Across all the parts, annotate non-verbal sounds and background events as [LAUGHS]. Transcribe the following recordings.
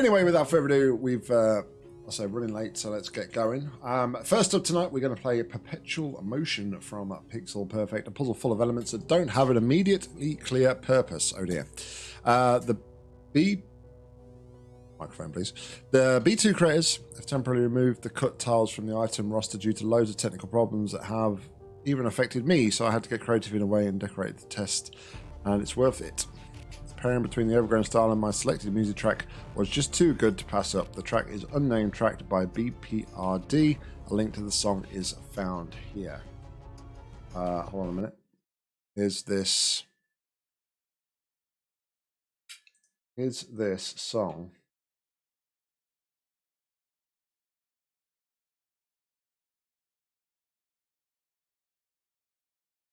Anyway, without further ado, we've uh, I say running late, so let's get going. Um, first up tonight, we're going to play a Perpetual Motion from Pixel Perfect, a puzzle full of elements that don't have an immediately clear purpose. Oh dear. Uh, the B microphone, please. The BEE2 creators have temporarily removed the cut tiles from the item roster due to loads of technical problems that have even affected me, so I had to get creative in a way and decorate the test, and it's worth it. Pairing between the overgrown style and my selected music track was just too good to pass up. The track is unnamed, tracked by BPRD. A link to the song is found here. Uh, hold on a minute. Is this is this song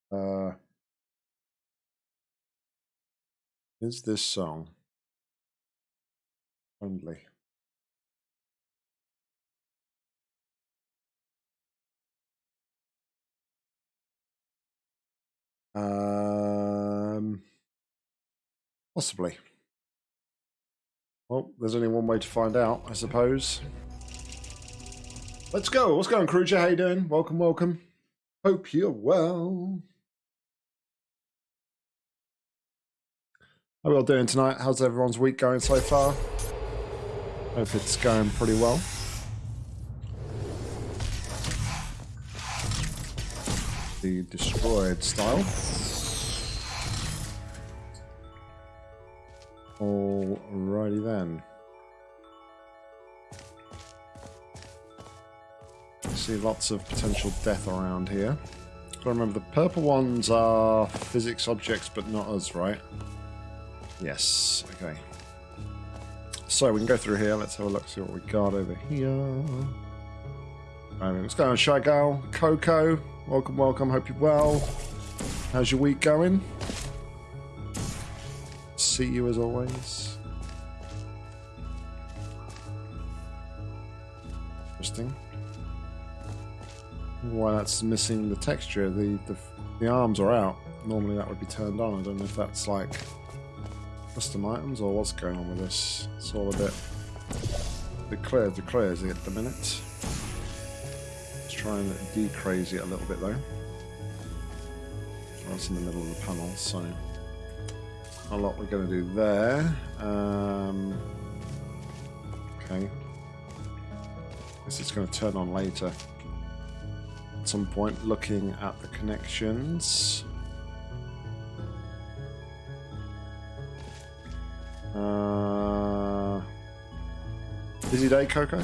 Uh, is this song friendly? Um, possibly. Well, there's only one way to find out, I suppose. Let's go. What's going Kruger? How you doing? Welcome, welcome. Hope you're well. How are we all doing tonight? How's everyone's week going so far? Hope it's going pretty well. The destroyed style. Alrighty then. See lots of potential death around here. Remember the purple ones are physics objects, but not us, right? Yes, okay. So we can go through here. Let's have a look, see what we got over here. Right, what's going on, Shy? Coco, welcome, welcome. Hope you're well. How's your week going? See you as always. Interesting. Why that's missing the texture. The, the the arms are out. Normally that would be turned on. I don't know if that's like custom items or what's going on with this? It's all a bit declared to crazy at the minute. Let's try and decrazy it a little bit though. That's in the middle of the panel, so a lot we're going to do there. Um, okay. This is going to turn on later. At some point, looking at the connections. Uh, busy day, Coco?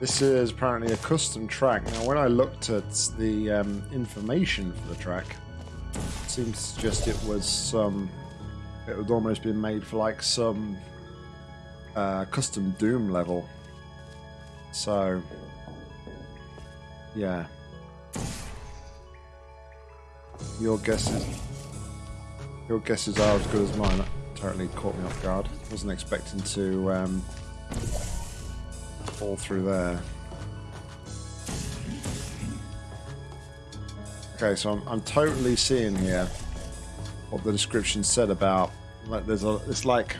This is apparently a custom track. Now, when I looked at the um, information for the track, it seems to suggest it was some. It would almost been made for like some uh, custom Doom level. So, yeah. Your guesses, your guesses are as good as mine. That totally caught me off guard. Wasn't expecting to um, fall through there. Okay, so I'm, I'm totally seeing here what the description said about like there's a it's like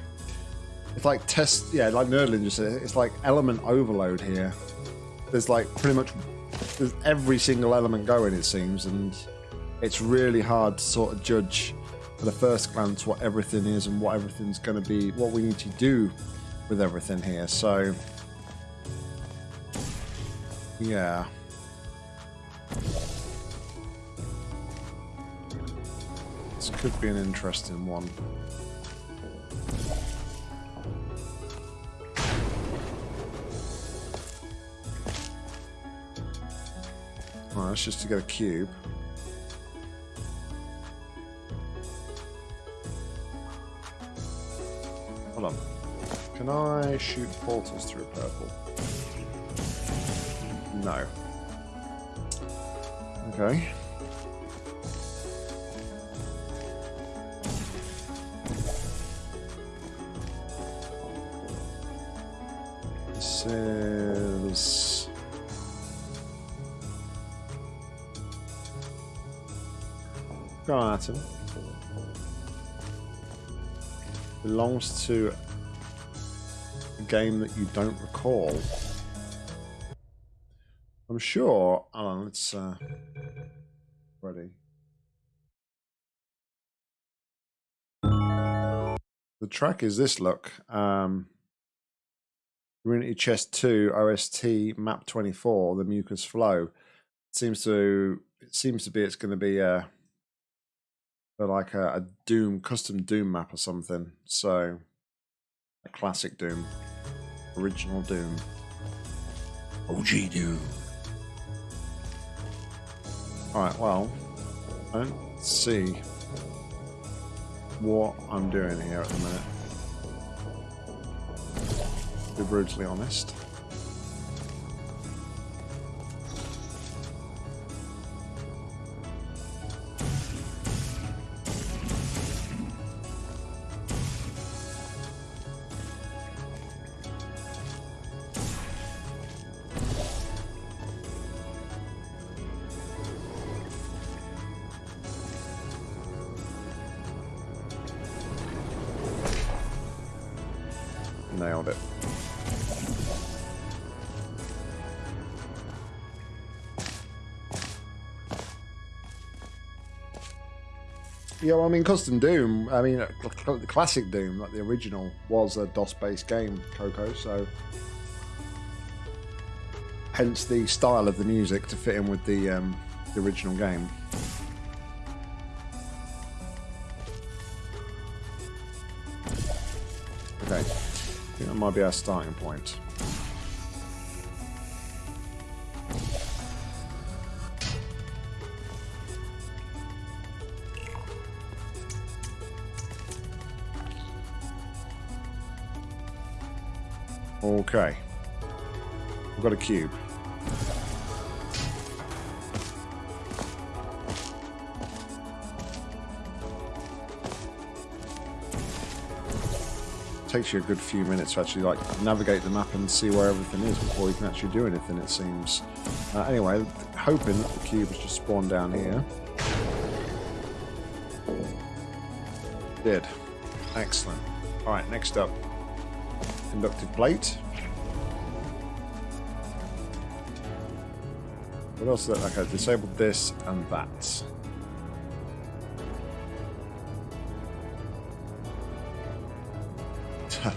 it's like test yeah like Nerdling just said it's like element overload here. There's like pretty much there's every single element going it seems and it's really hard to sort of judge at a first glance what everything is and what everything's going to be, what we need to do with everything here. So, yeah. This could be an interesting one. Alright, that's just to get a cube. Can I shoot portals through purple? No. Okay. This is... Go on, Atom. Belongs to game that you don't recall. I'm sure. Alan, let's uh ready. The track is this look. Um Unity Chest 2 OST map 24, the mucus flow. It seems to it seems to be it's gonna be a like a, a Doom custom Doom map or something. So a classic Doom. Original Doom. OG Doom. Alright, well, I don't see what I'm doing here at the minute. To be brutally honest. Yeah, well, I mean, Custom Doom, I mean, the classic Doom, like the original, was a DOS-based game, Coco, so... Hence the style of the music to fit in with the, um, the original game. Okay, I think that might be our starting point. Okay. We've got a cube. takes you a good few minutes to actually like navigate the map and see where everything is before you can actually do anything it seems. Uh, anyway hoping that the cube has just spawned down here. Did excellent. All right next up. Conductive plate what else that okay disabled this and that [LAUGHS]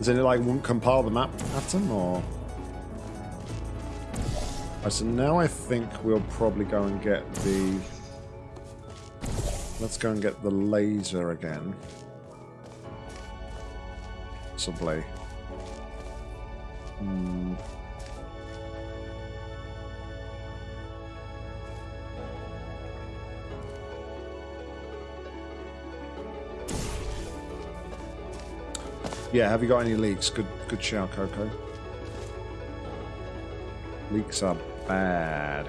Is it like won't compile the map pattern or? Right, so now I think we'll probably go and get the. Let's go and get the laser again. Possibly. Yeah, have you got any leaks? Good good shout, Coco. Leaks are bad.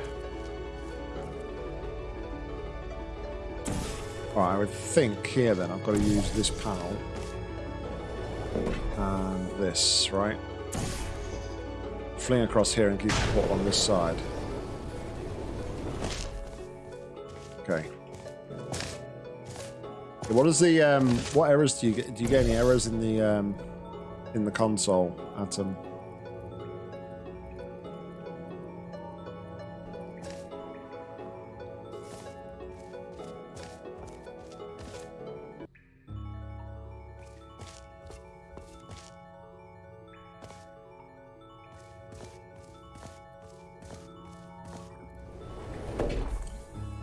Alright, I would think here then I've got to use this panel and this, right? Fling across here and keep the on this side. What is the um, what errors do you get? Do you get any errors in the um, in the console, Atom?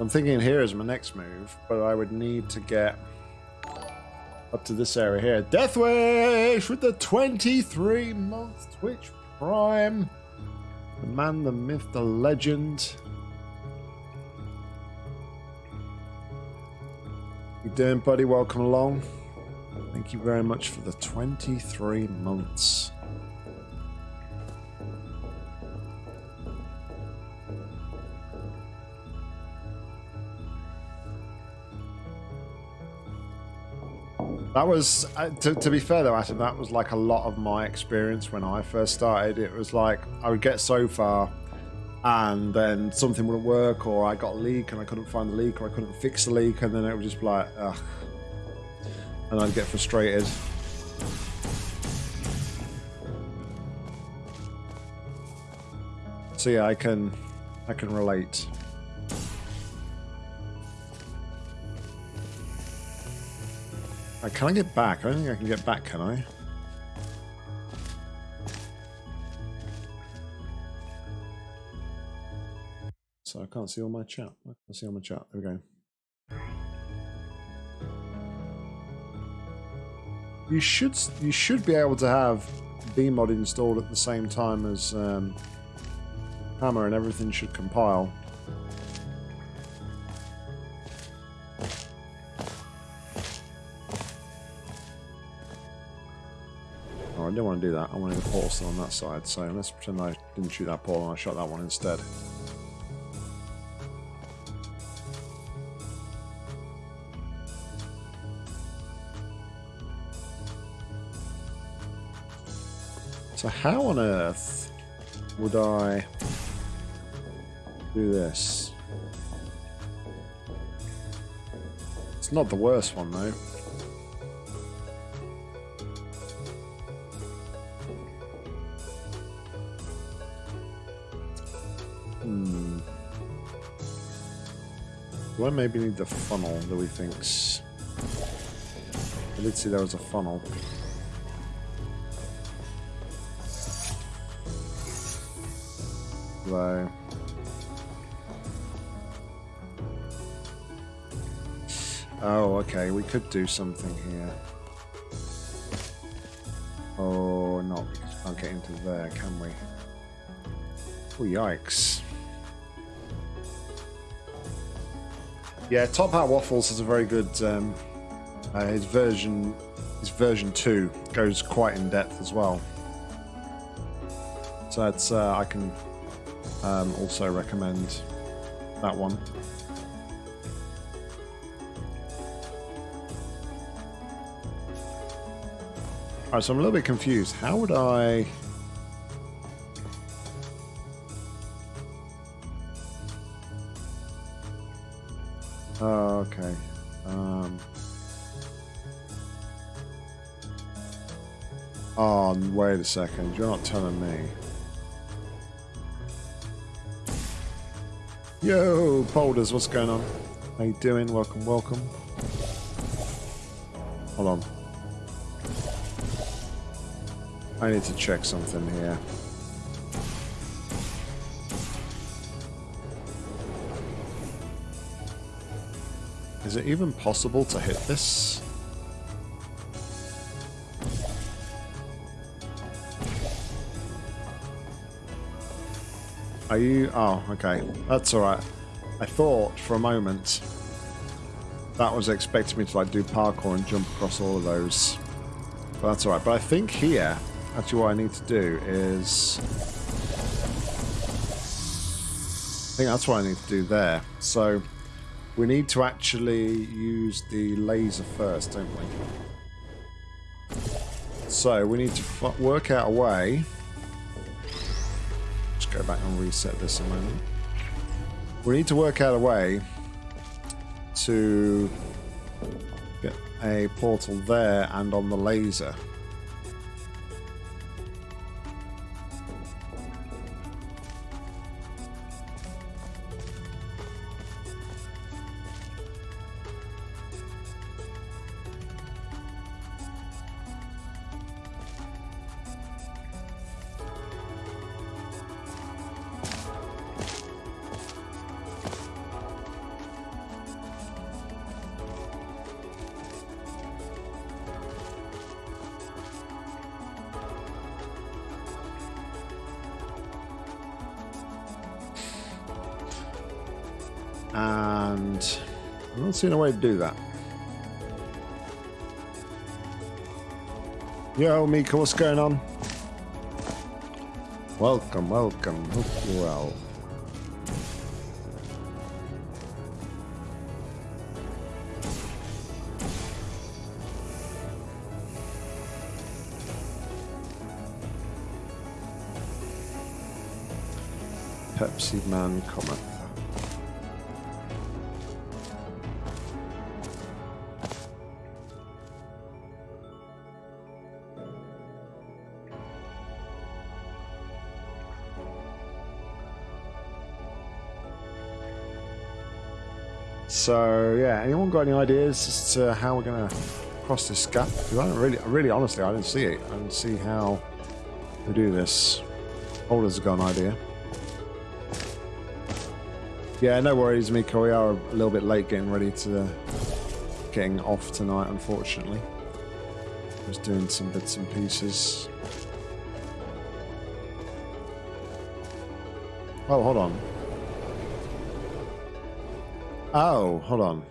I'm thinking here is my next move, but I would need to get up to this area here. Deathwish with the 23 month Twitch Prime. The man, the myth, the legend. You doing, buddy? Welcome along. Thank you very much for the 23 months. That was, uh, to, to, be fair though, Adam, that was like a lot of my experience when I first started. It was like I would get so far and then something wouldn't work, or I got a leak and I couldn't find the leak, or I couldn't fix the leak, and then it would just be like, ugh. And I'd get frustrated. So yeah, I can, I can relate. Right, can I get back? I don't think I can get back, can I? So I can't see all my chat. I can't see all my chat. There we go. You should you should be able to have BEEmod installed at the same time as um, Hammer and everything should compile. I didn't want to do that. I wanted the portal still on that side, so let's pretend I didn't shoot that portal and I shot that one instead. So how on earth would I do this? It's not the worst one though. Do I maybe need the funnel that we think's... I did see there was a funnel. Though. Oh, okay, we could do something here. Oh, not because we can't get into there, can we? Oh, yikes. Yeah, TopHATTwaffle is a very good. Um, uh, his version, his version two, goes quite in depth as well. So it's uh, I can um, also recommend that one. Alright, so I'm a little bit confused. How would I... Oh, wait a second. You're not telling me. Yo, Polders, what's going on? How you doing? Welcome, welcome. Hold on. I need to check something here. Is it even possible to hit this? Are you... Oh, okay. That's alright. I thought for a moment that was expecting me to like do parkour and jump across all of those. But that's alright. But I think here, actually what I need to do is... I think that's what I need to do there. So we need to actually use the laser first, don't we? So we need to work out a way go back and reset this a moment. We need to work out a way to get a portal there and on the laser. Seeing a way to do that. Yo, Mika, what's going on? Welcome, welcome. Hope well. Pepsi Man cometh. So yeah, anyone got any ideas as to how we're gonna cross this gap? Because I don't really, really, honestly, I didn't see it. I didn't see how we do this. Holder's got an idea. Yeah, no worries, Miko. We are a little bit late getting ready to getting off tonight, unfortunately. Just doing some bits and pieces. Oh, hold on. Oh, hold on.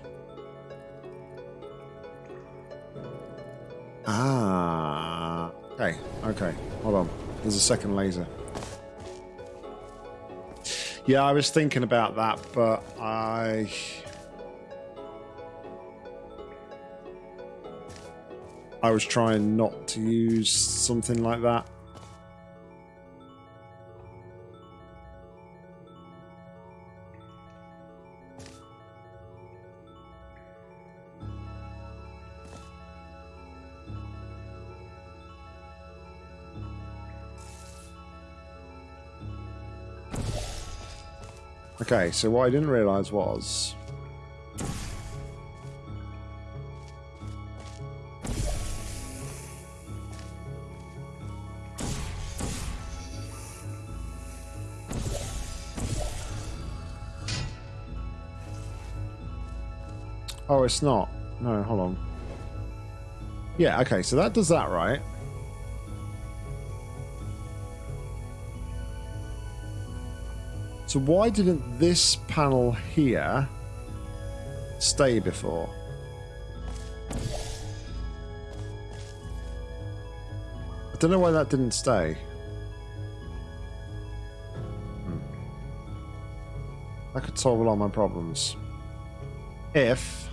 Ah. Okay, okay. Hold on. There's a second laser. Yeah, I was thinking about that, but I... I was trying not to use something like that. Okay, so what I didn't realise was... Oh, it's not. No, hold on. Yeah, okay, so that does that, right? So why didn't this panel here stay before? I don't know why that didn't stay. Hmm. That could solve a lot of my problems. If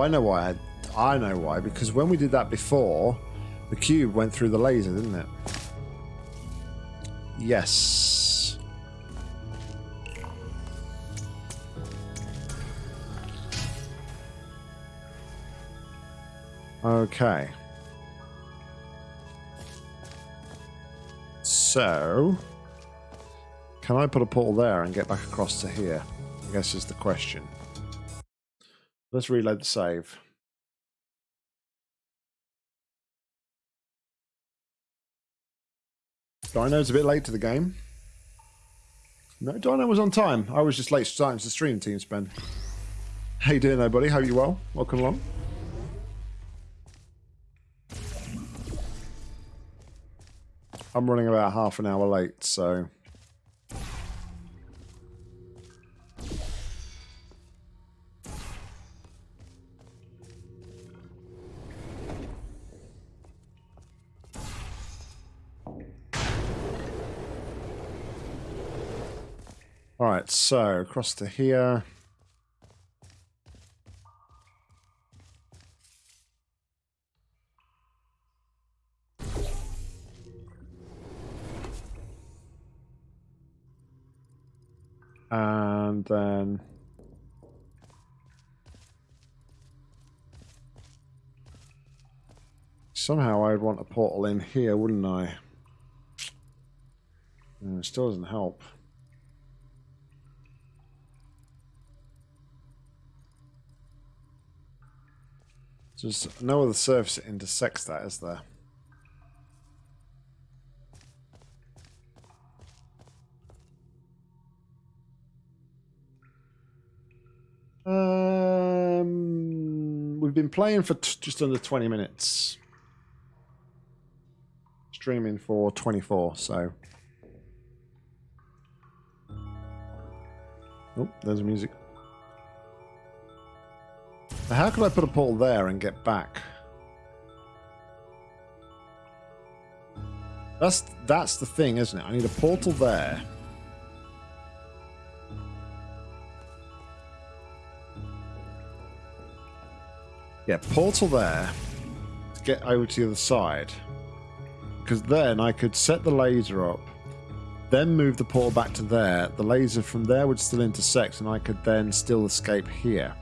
I know why. I, I know why. Because when we did that before, the cube went through the laser, didn't it? Yes. Okay. So, can I put a portal there and get back across to here? I guess is the question. Let's reload the save. Dino's a bit late to the game. No, Dino was on time. I was just late starting to stream, Team Spend. How you doing there, buddy? How you well? Welcome along. I'm running about half an hour late, so... So across to here. And then... Somehow I'd want a portal in here, wouldn't I? And it still doesn't help. There's no other surface that intersects that, is there? Um, we've been playing for just under 20 minutes. Streaming for 24, so... Oh, there's music. How could I put a portal there and get back? That's that's the thing, isn't it? I need a portal there. Yeah, portal there to get over to the other side. Because then I could set the laser up, then move the portal back to there. The laser from there would still intersect, and I could then still escape here.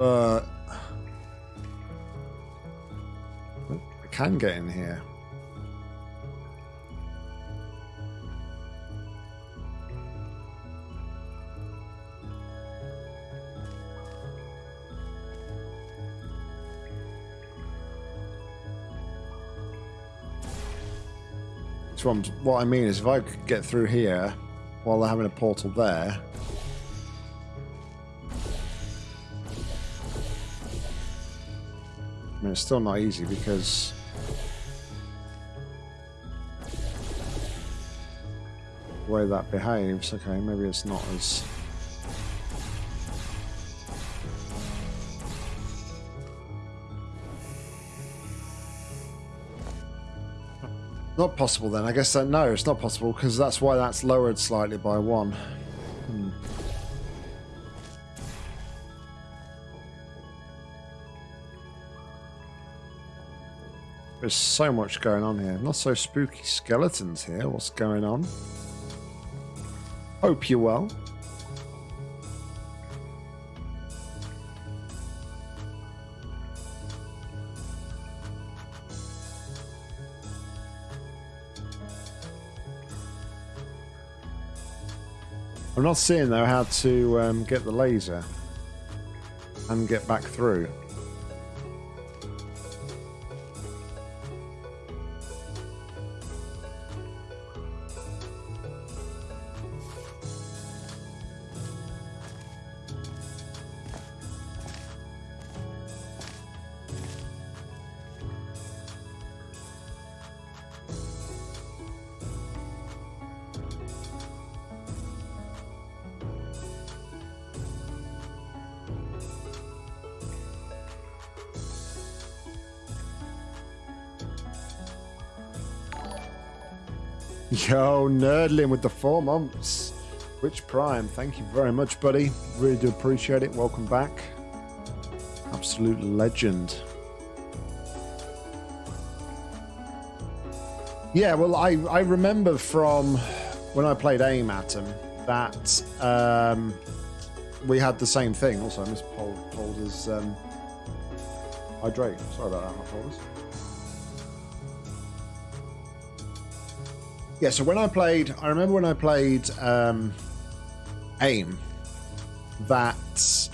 But I can get in here. what, what I mean is if I could get through here while they're having a portal there. Mean, it's still not easy because... The way that behaves, okay, maybe it's not as... Not possible then. I guess that no, it's not possible because that's why that's lowered slightly by one. So much going on here. Not so spooky skeletons here. What's going on? Hope you're well. I'm not seeing though how to um, get the laser and get back through. Yo, with the four months. Twitch Prime, thank you very much, buddy. Really do appreciate it. Welcome back. Absolute legend. Yeah, well, I, I remember from when I played AIM Atom that um, we had the same thing. Also, Miss Polder's um, hydrate. Sorry about that, Polders. Yeah, so when I played, I remember when I played um, AIM, that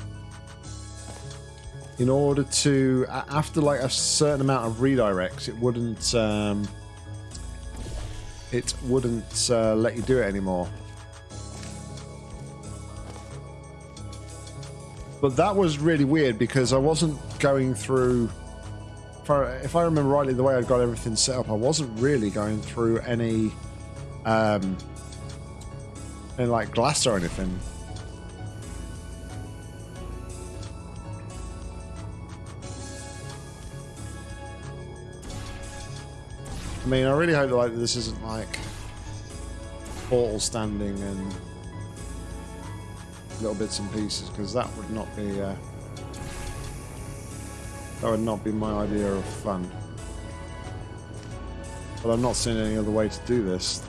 in order to, after like a certain amount of redirects, it wouldn't, um, it wouldn't uh, let you do it anymore. But that was really weird because I wasn't going through. If I, if I remember rightly, the way I'd got everything set up, I wasn't really going through any um, like glass or anything. I mean, I really hope like this isn't like portal standing and little bits and pieces because that would not be uh, that would not be my idea of fun. But I'm not seeing any other way to do this.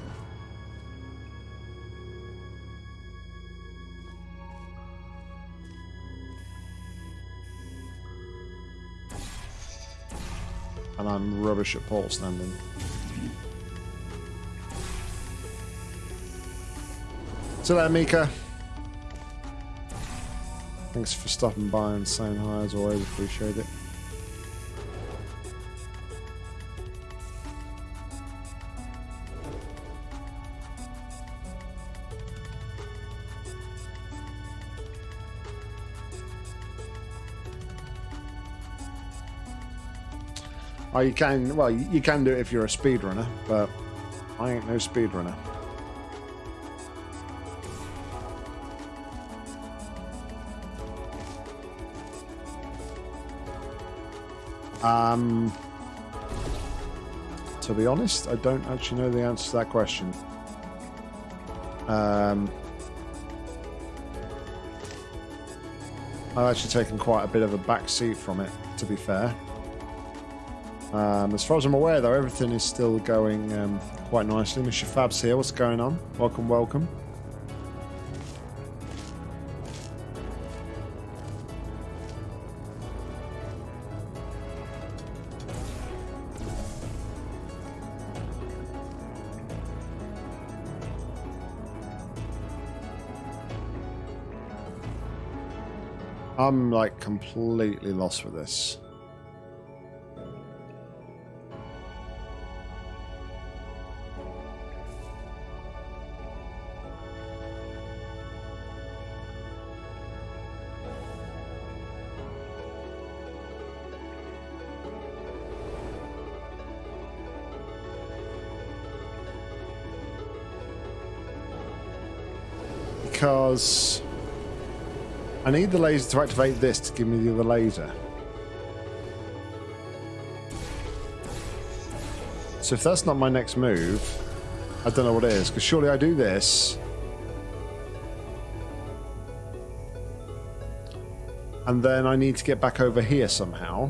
And I'm rubbish at pole standing. So there, Mika. Thanks for stopping by and saying hi as always, appreciate it. Oh, you can. Well, you can do it if you're a speedrunner, but I ain't no speedrunner. Um, to be honest, I don't actually know the answer to that question. Um, I've actually taken quite a bit of a back seat from it, to be fair. Um, as far as I'm aware, though, everything is still going um, quite nicely. Mr. Fab's here. What's going on? Welcome, welcome. I'm like completely lost with this. I need the laser to activate this to give me the other laser. So if that's not my next move, I don't know what it is, because surely I do this. And then I need to get back over here somehow.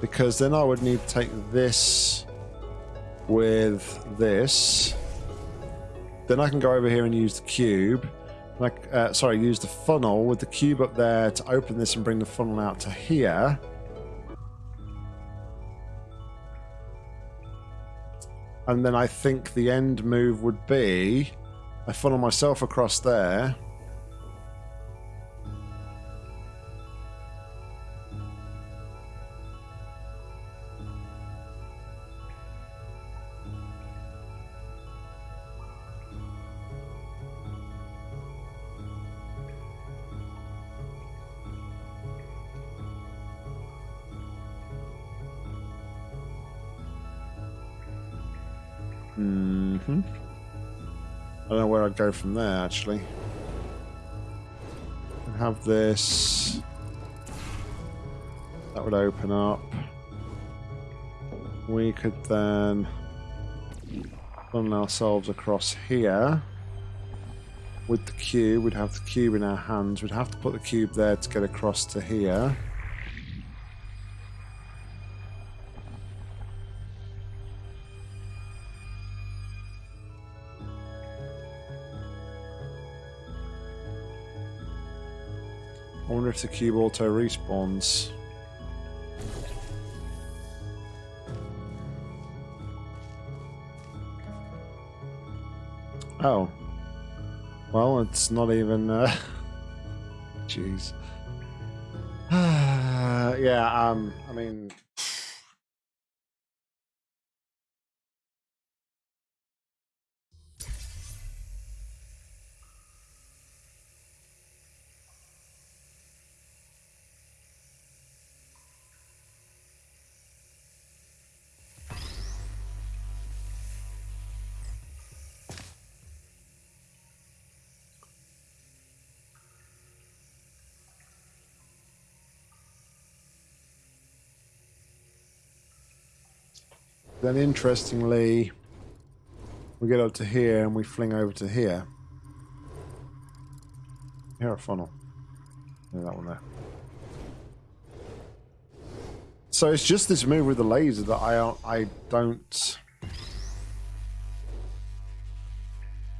Because then I would need to take this with this. Then I can go over here and use the cube like, uh, sorry, use the funnel with the cube up there to open this and bring the funnel out to here. And then I think the end move would be I funnel myself across there. Go from there, actually. And Have this. That would open up. We could then funnel ourselves across here. With the cube, we'd have the cube in our hands. We'd have to put the cube there to get across to here. The cube auto respawns. Oh. Well, it's not even... Uh... [LAUGHS] Jeez. [SIGHS] yeah, um, I mean... Then interestingly, we get up to here and we fling over to here. Here a funnel. Yeah, that one there. So it's just this move with the laser that I I don't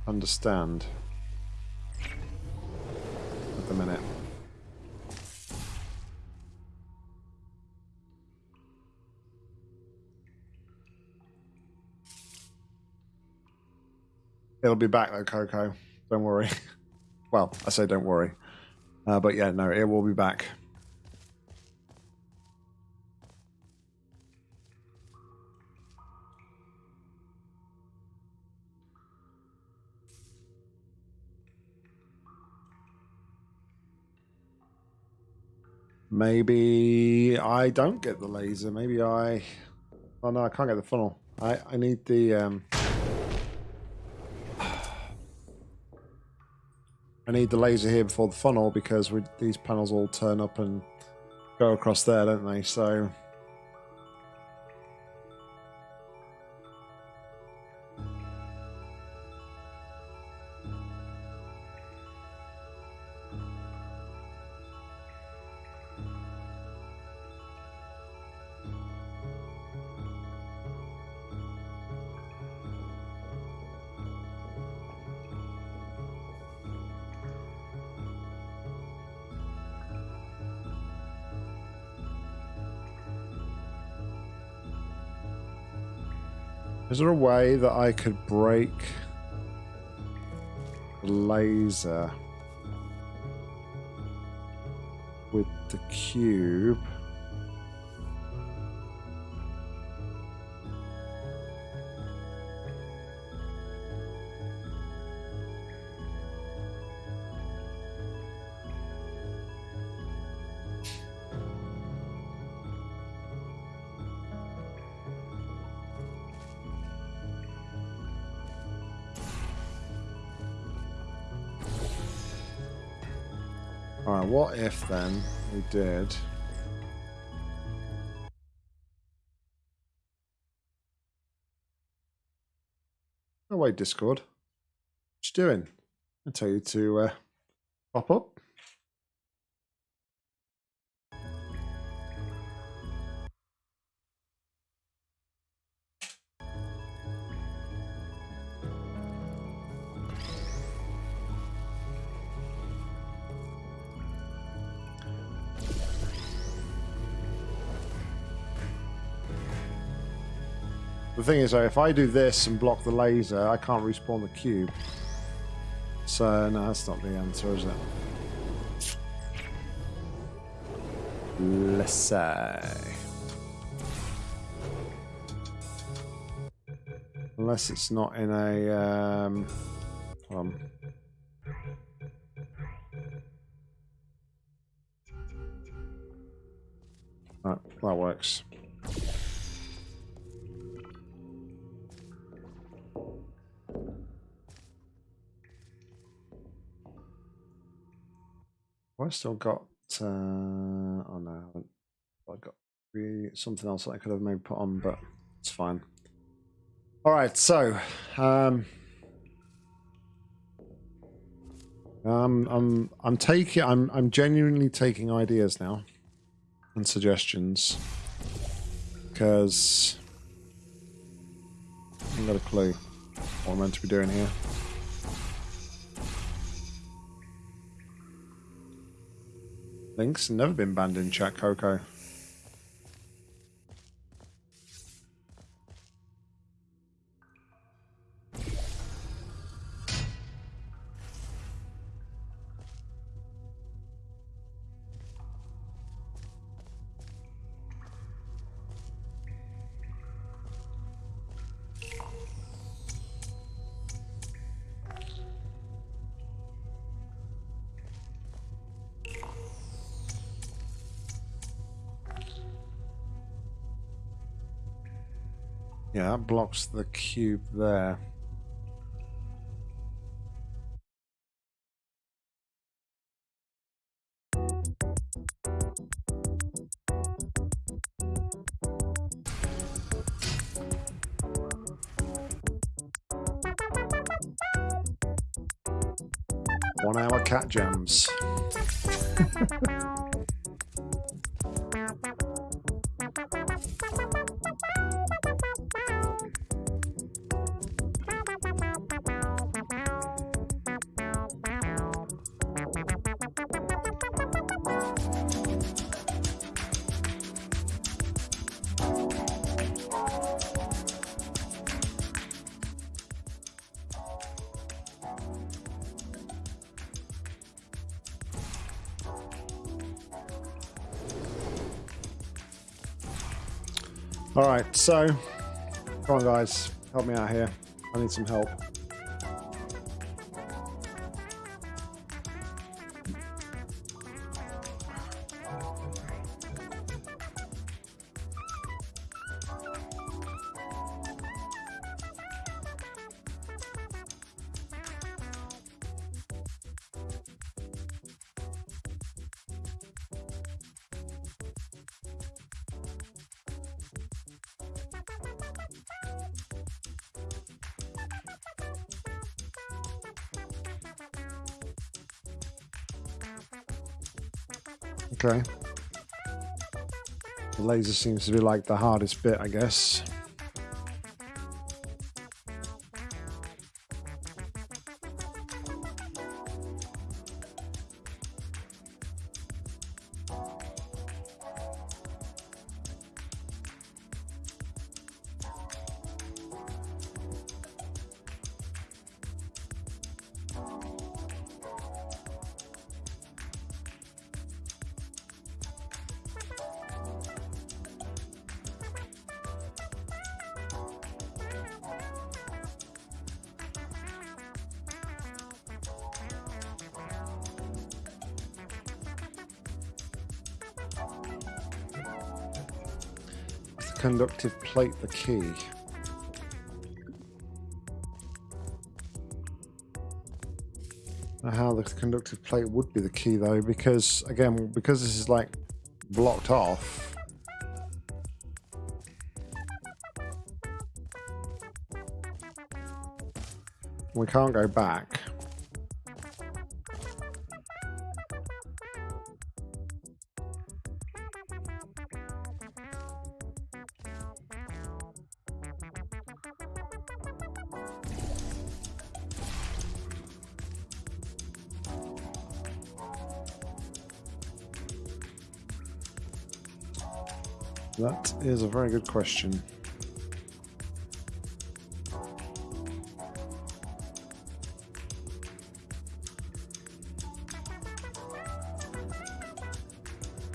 understand at the minute. It'll be back though, Coco. Don't worry. [LAUGHS] well, I say don't worry. Uh, but yeah, no, it will be back. Maybe I don't get the laser. Maybe I... Oh no, I can't get the funnel. I, I need the... Um... I need the laser here before the funnel because we, these panels all turn up and go across there, don't they? So... there a way that I could break the laser with the cube? Then we did... No way, Discord. What you doing? I tell you to uh, pop up. Thing is, though, if I do this and block the laser, I can't respawn the cube. So, no, that's not the answer, is it? Let's say. Unless it's not in a... Um, Well, I still got. Uh, oh no, I haven't. I've got really something else that I could have maybe put on, but it's fine. All right, so um, um, I'm I'm taking I'm I'm genuinely taking ideas now and suggestions because I haven't got a clue what I'm meant to be doing here. Link's never been banned in chat, Coco. Yeah, that blocks the cube there. One hour cat jams. [LAUGHS] so come on, guys, help me out here. I need some help. Laser seems to be like the hardest bit, I guess. Plate the key? how the conductive plate would be the key though because again because this is like blocked off we can't go back is a very good question.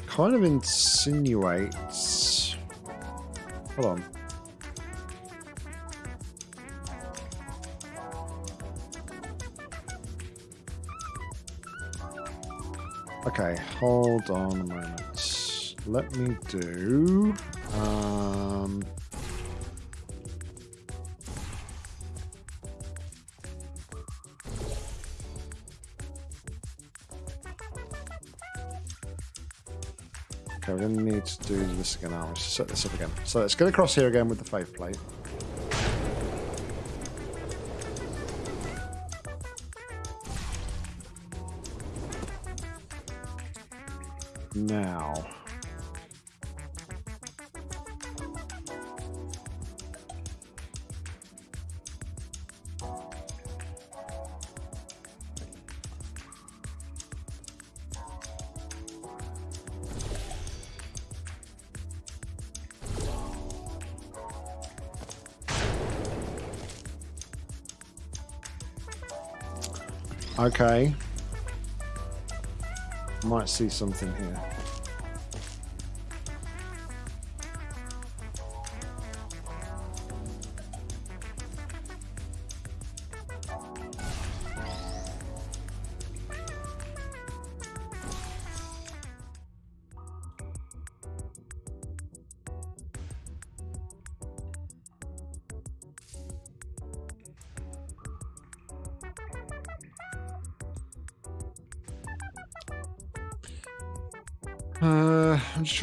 Kind of insinuates... Hold on. Okay, hold on a moment let me do... Um, Okay, we're going to need to do this again now. Set this up again. So let's get across here again with the faith plate. Okay. Might see something here.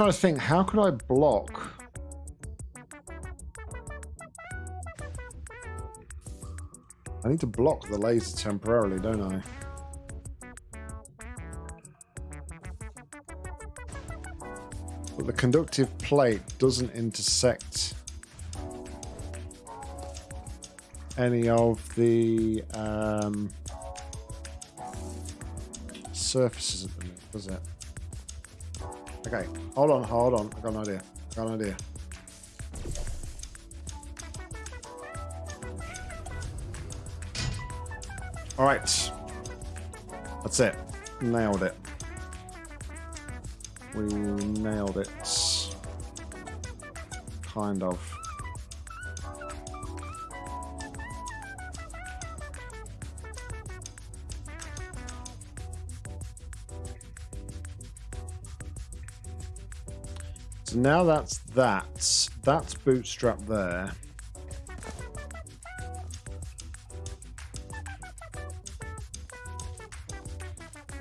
Trying to think, how could I block? I need to block the laser temporarily, don't I? But the conductive plate doesn't intersect any of the um, surfaces at the minute, does it? Okay, hold on, hold on. I got an idea. I got an idea. All right. That's it. Nailed it. We nailed it. Kind of. So now that's that. That's bootstrap there.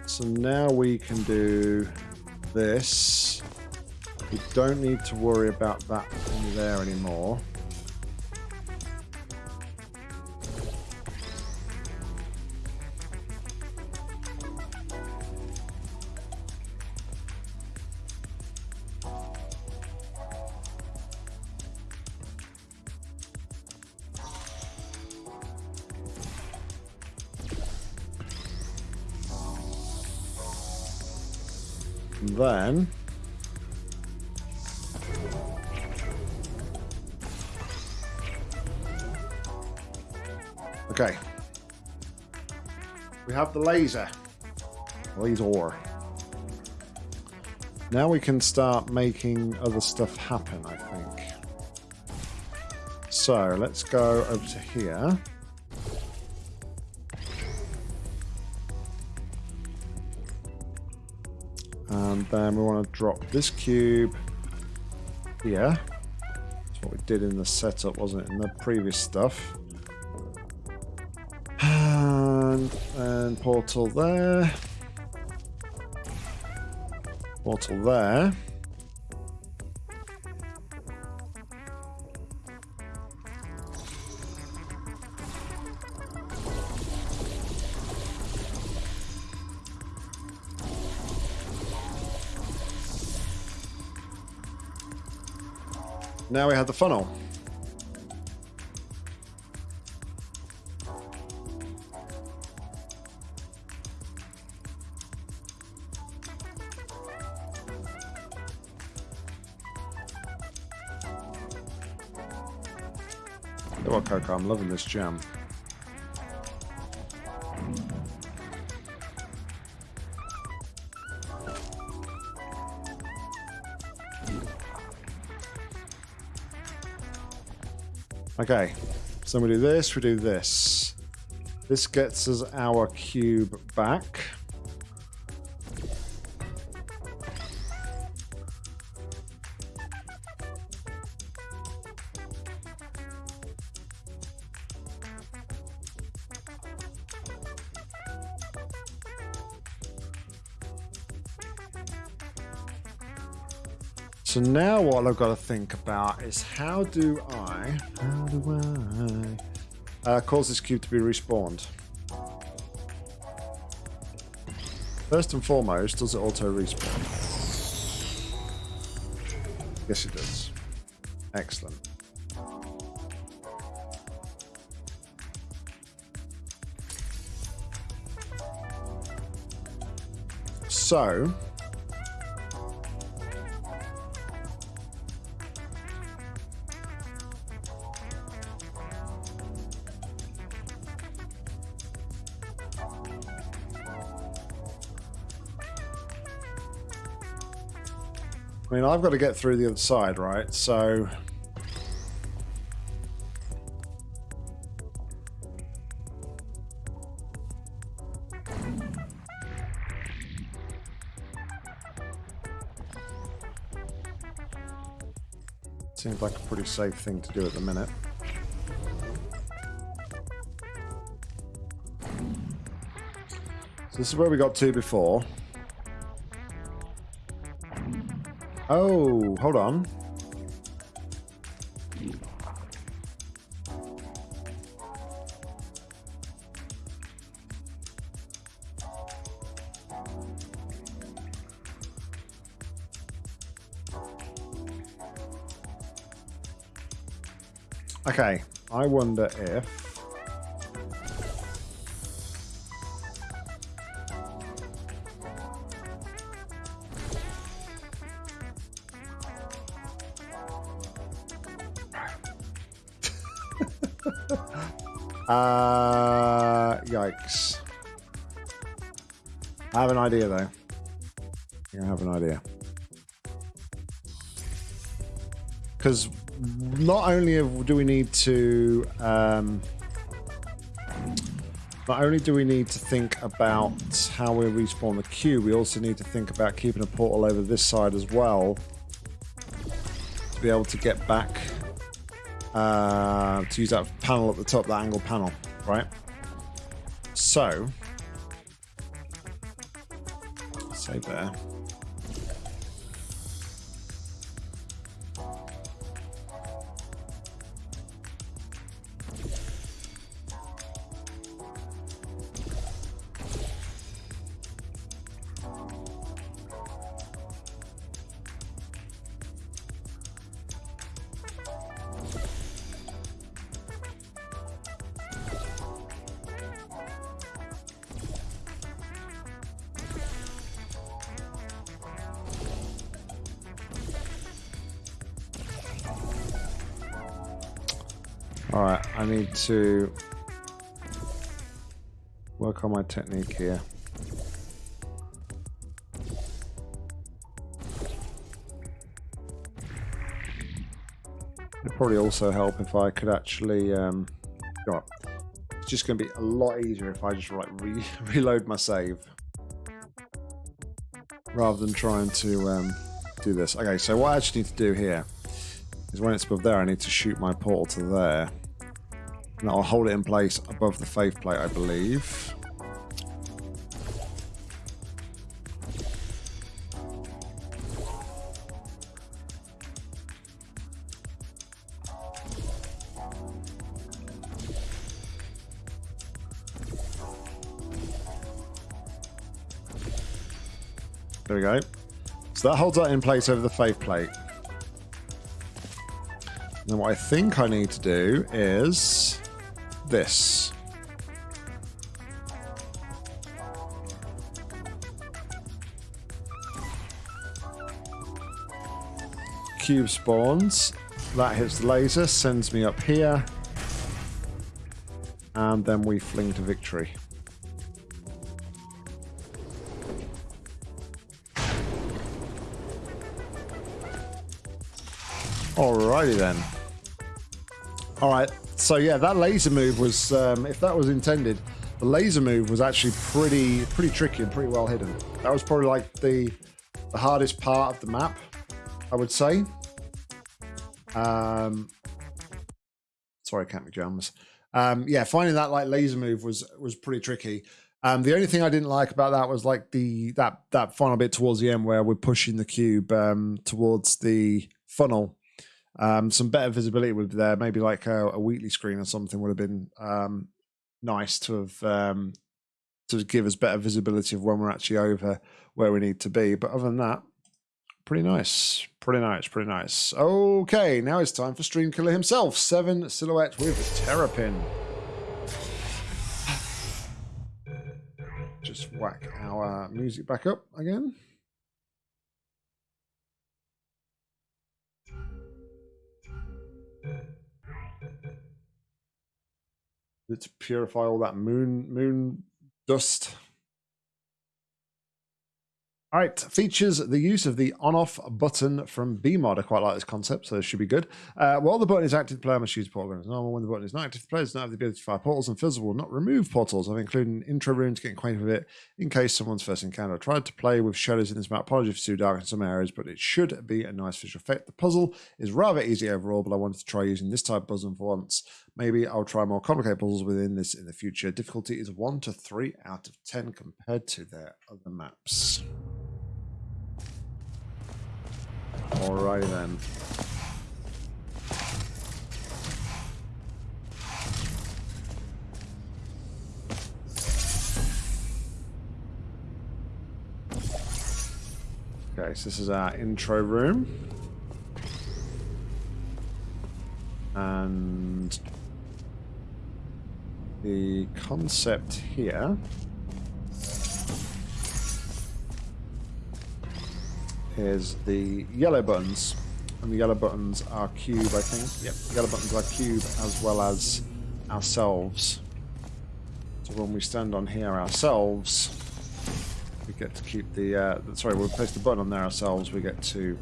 So now we can do this. We don't need to worry about that there anymore. Laser. Laser. Now we can start making other stuff happen, I think. So, let's go over to here. And then we want to drop this cube here. That's what we did in the setup, wasn't it? In the previous stuff. Portal there. Portal there. Now we have the funnel. I'm loving this gem. Okay, so we do this, we do this. This gets us our cube back. I've got to think about is how do I, how do I uh, cause this cube to be respawned? First and foremost, does it auto respawn? Yes, it does. Excellent. So, mean, I've got to get through the other side, right? So... Seems like a pretty safe thing to do at the minute. So this is where we got to before. Oh, hold on. Okay, I wonder if... Uh, yikes. I have an idea, though. I have an idea. Because not only do we need to... Um, not only do we need to think about how we respawn the queue, we also need to think about keeping a portal over this side as well to be able to get back uh, to use that panel at the top, that angle panel, right? So, save there. Need to work on my technique here. It'd probably also help if I could actually, um, it's just going to be a lot easier if I just like [LAUGHS] re reload my save rather than trying to um, do this. Okay, so what I actually need to do here is when it's above there, I need to shoot my portal to there. And I'll hold it in place above the faith plate, I believe. There we go. So that holds that in place over the faith plate. And what I think I need to do is this. Cube spawns. That hits the laser, sends me up here. And then we fling to victory. Alrighty then. Alright, so yeah, that laser move was, um, if that was intended, the laser move was actually pretty pretty tricky and pretty well hidden. That was probably like the, the hardest part of the map, I would say. Um, sorry, Cat McJams. Um, yeah, finding that like laser move was was pretty tricky. Um, the only thing I didn't like about that was like the that that final bit towards the end where we're pushing the cube um, towards the funnel um, some better visibility would be there. Maybe like a, a Wheatley screen or something would have been um, nice to have um, to give us better visibility of when we're actually over where we need to be. But other than that, pretty nice, pretty nice, pretty nice. Okay, now it's time for Stream Killer himself. Seven silhouette with Terrapin. Just whack our music back up again. To purify all that moon moon dust. All right, features the use of the on-off button from BEEmod. I quite like this concept, so this should be good. Uh, while the button is active, the player must use portal as normal. When the button is not active, the player does not have the ability to fire portals, and Fizzle will not remove portals. I've included an intro room to get acquainted with it in case someone's first encounter. I tried to play with shadows in this map. Apologies for too dark in some areas, but it should be a nice visual effect. The puzzle is rather easy overall, but I wanted to try using this type of puzzle for once. Maybe I'll try more complicated puzzles within this in the future. Difficulty is 1 to 3 out of 10 compared to their other maps. Alrighty then. Okay, so this is our intro room. And the concept here is the yellow buttons. And the yellow buttons are cube, I think. Yep, the yellow buttons are cube as well as ourselves. So when we stand on here ourselves, we get to keep the, uh, sorry, we place the button on there ourselves, we get to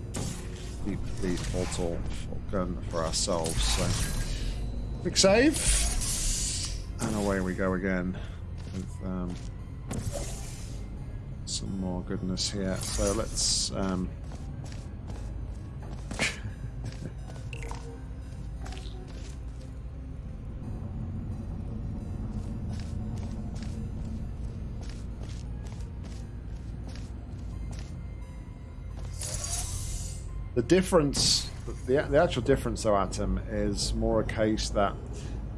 keep the portal gun for ourselves. So, quick save, and away we go again with um, some more goodness here. So let's um, [LAUGHS] the difference the, the actual difference though atom is more a case that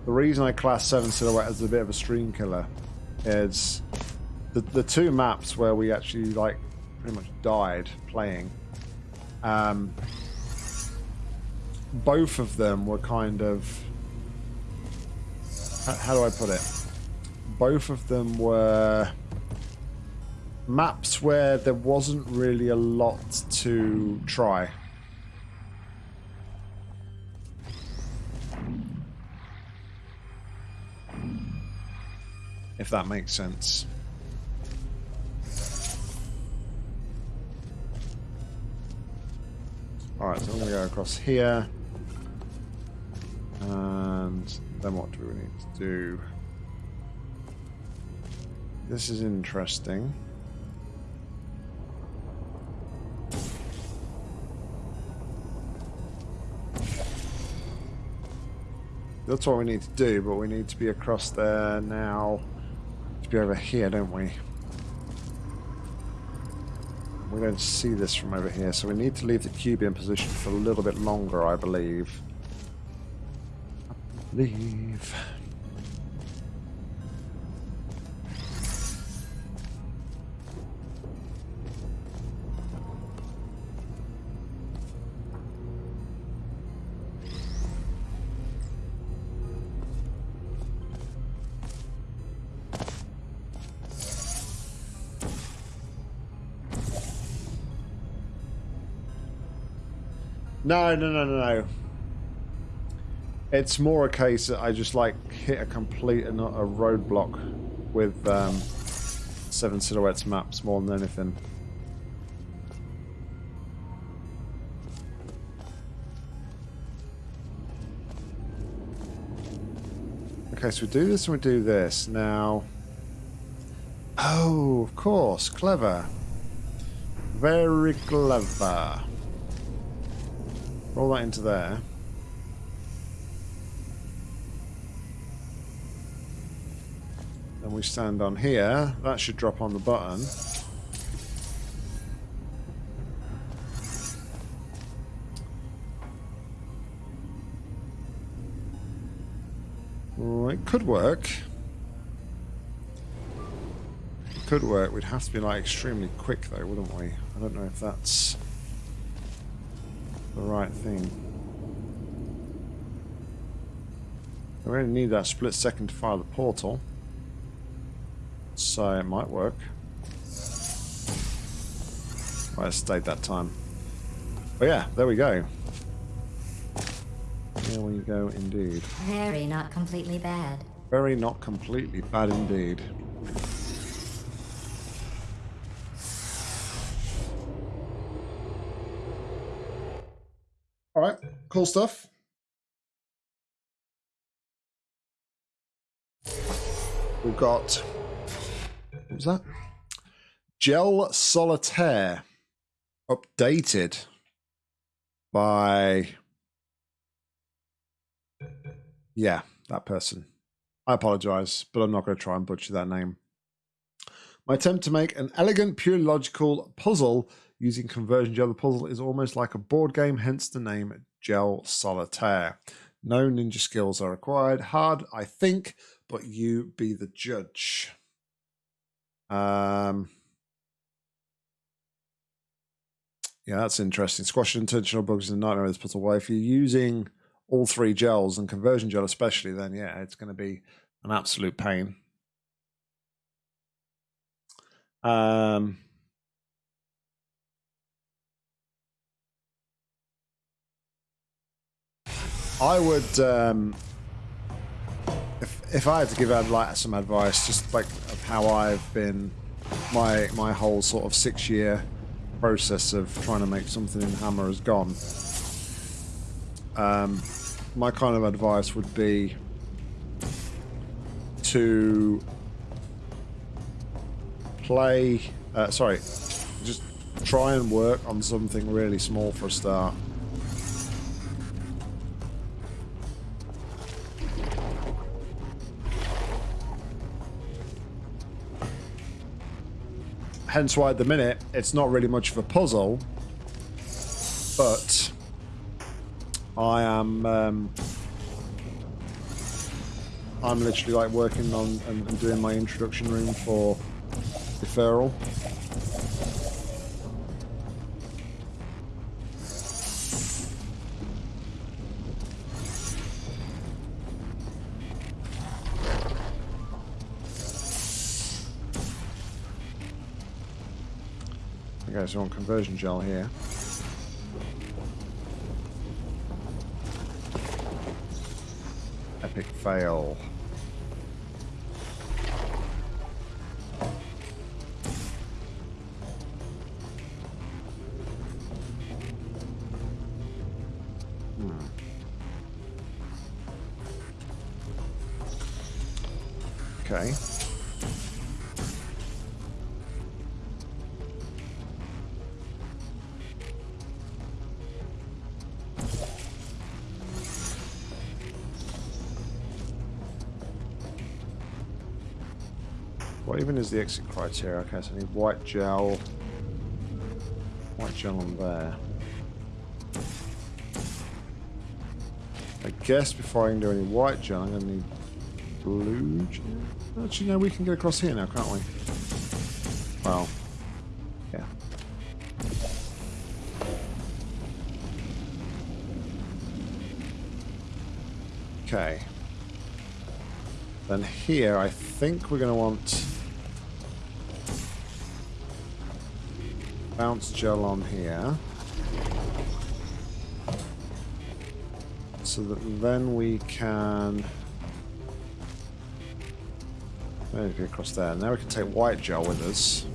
the reason i class 7 silhouette as a bit of a stream killer is the, the two maps where we actually like pretty much died playing um, both of them were kind of how, how do I put it? Both of them were maps where there wasn't really a lot to try if that makes sense Alright, so I'm going to go across here. And then what do we need to do? This is interesting. That's what we need to do, but we need to be across there now. Be over here, don't we? We don't see this from over here, so we need to leave the cube in position for a little bit longer, I believe. I believe. No, no, no, no, no. It's more a case that I just like hit a complete and not a roadblock with um, Seven Silhouettes maps more than anything. Okay, so we do this and we do this. Now... Oh, of course. Clever. Very clever. Roll that into there. Then we stand on here. That should drop on the button. It could work. It could work. We'd have to be like extremely quick though, wouldn't we? I don't know if that's the right thing. We only need that split second to fire the portal. So it might work. I stayed that time. But yeah, there we go. There we go indeed. Very not completely bad. Very not completely bad indeed. All right, cool stuff. We've got was that? Gel Solitaire updated by yeah, that person. I apologize, but I'm not going to try and butcher that name. My attempt to make an elegant, purely logical puzzle using conversion gel. The puzzle is almost like a board game, hence the name Gel Solitaire. No ninja skills are required. Hard, I think, but you be the judge. Um, yeah, that's interesting. Squash intentional bugs in the nightmare with this puzzle. Well, if you're using all three gels and conversion gel especially, then yeah, it's going to be an absolute pain. Um, I would, um, if if I had to give out like some advice, just like of how I've been, my my whole sort of six year process of trying to make something in Hammer has gone. Um, my kind of advice would be to play. Uh, sorry, just try and work on something really small for a start. Hence why at the minute it's not really much of a puzzle, but I am um, I'm literally like working on and, and doing my introduction room for deferral. So on conversion gel here. Epic fail. What even is the exit criteria? Okay, so I need white gel. White gel on there. I guess before I can do any white gel, I'm going to need blue gel. Actually, no, we can get across here now, can't we? Well, yeah. Okay. Then here, I think we're going to want bounce gel on here. So that then we can maybe across there. Now we can take white gel with us.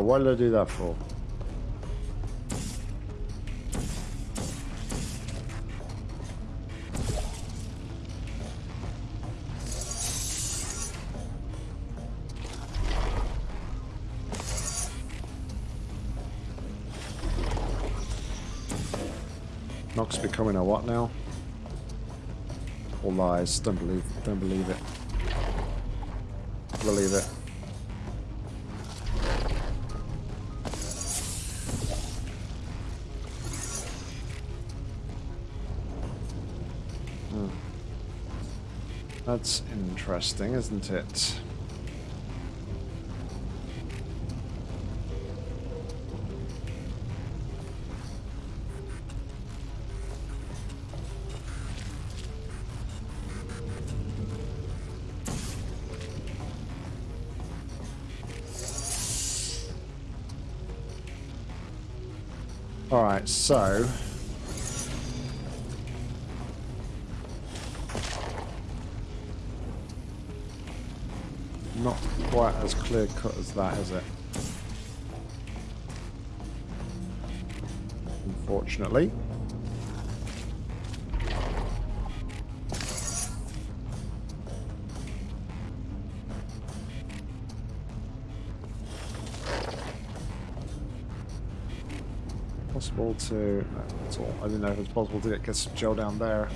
What did I do that for? Nox becoming a what now? All lies. Don't believe. Don't believe it. Believe it. That's interesting, isn't it? Alright, so... as clear cut as that, is it? Unfortunately. Possible to... Uh, no, that's all. I didn't know if it's possible to get some gel down there.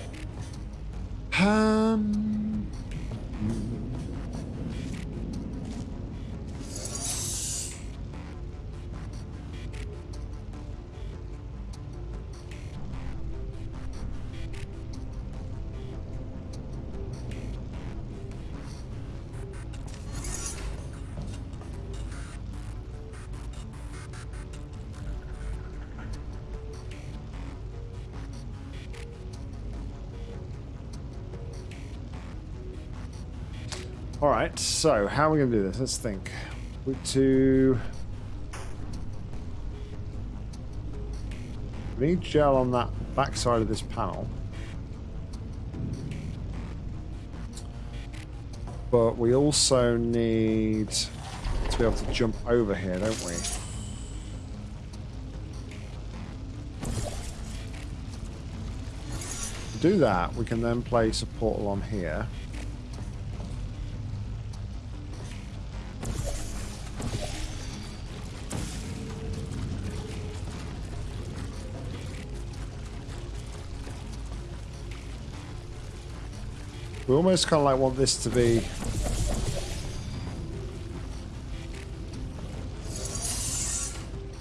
Alright, so how are we going to do this? Let's think. We to... We need gel on that back side of this panel. But we also need to be able to jump over here, don't we? To do that, we can then place a portal on here. We almost kind of like want this to be...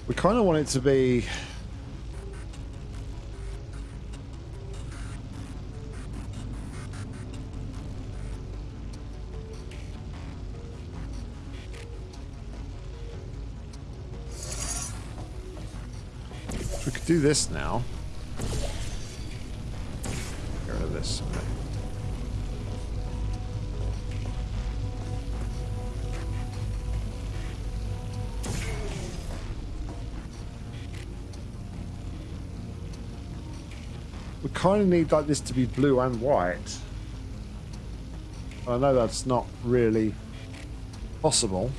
We kind of want it to be... We could do this now. Kind of need like this to be blue and white. I know that's not really possible.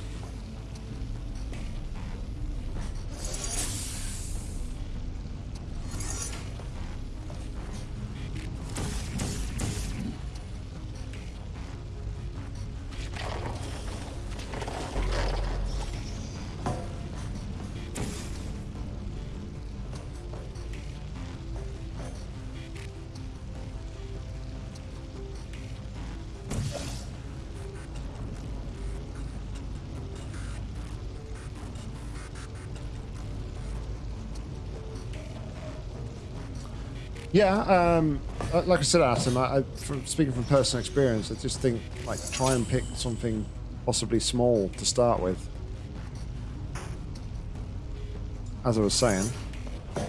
Yeah, um, uh, like I said, Atom, I, I, from, speaking from personal experience, I just think like try and pick something possibly small to start with. As I was saying. I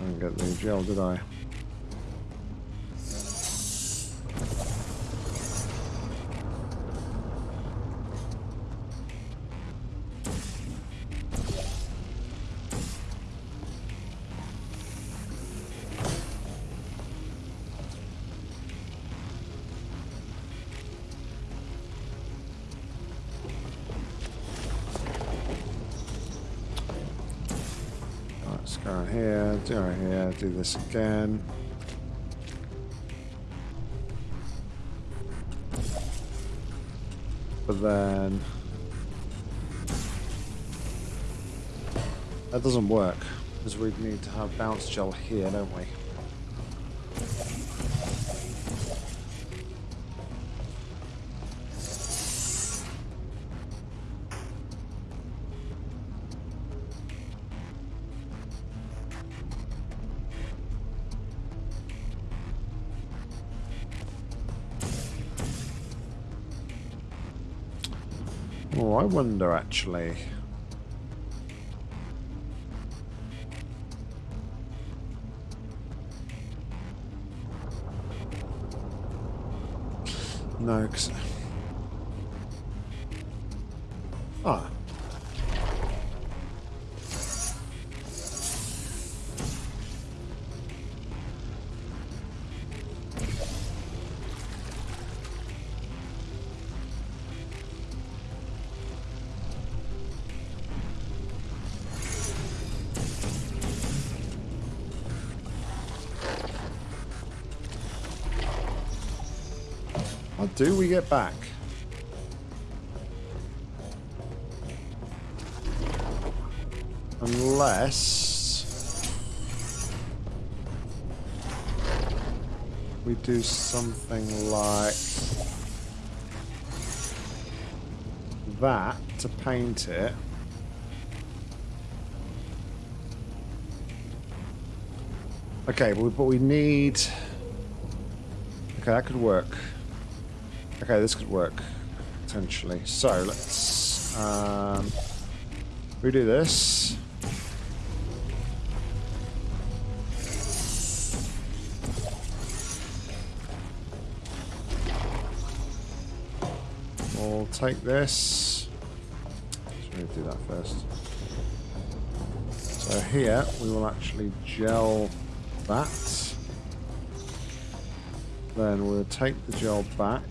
didn't get the gel, did I? Do this again. But then... That doesn't work, because we'd need to have bounce gel here, don't we? I wonder actually. No, cause... get back? Unless... We do something like... That to paint it. Okay, but we, need... Okay, that could work. Okay, this could work, potentially. So, let's um, redo this. We'll take this. Let's really do that first. So here, we will actually gel that. Then we'll take the gel back.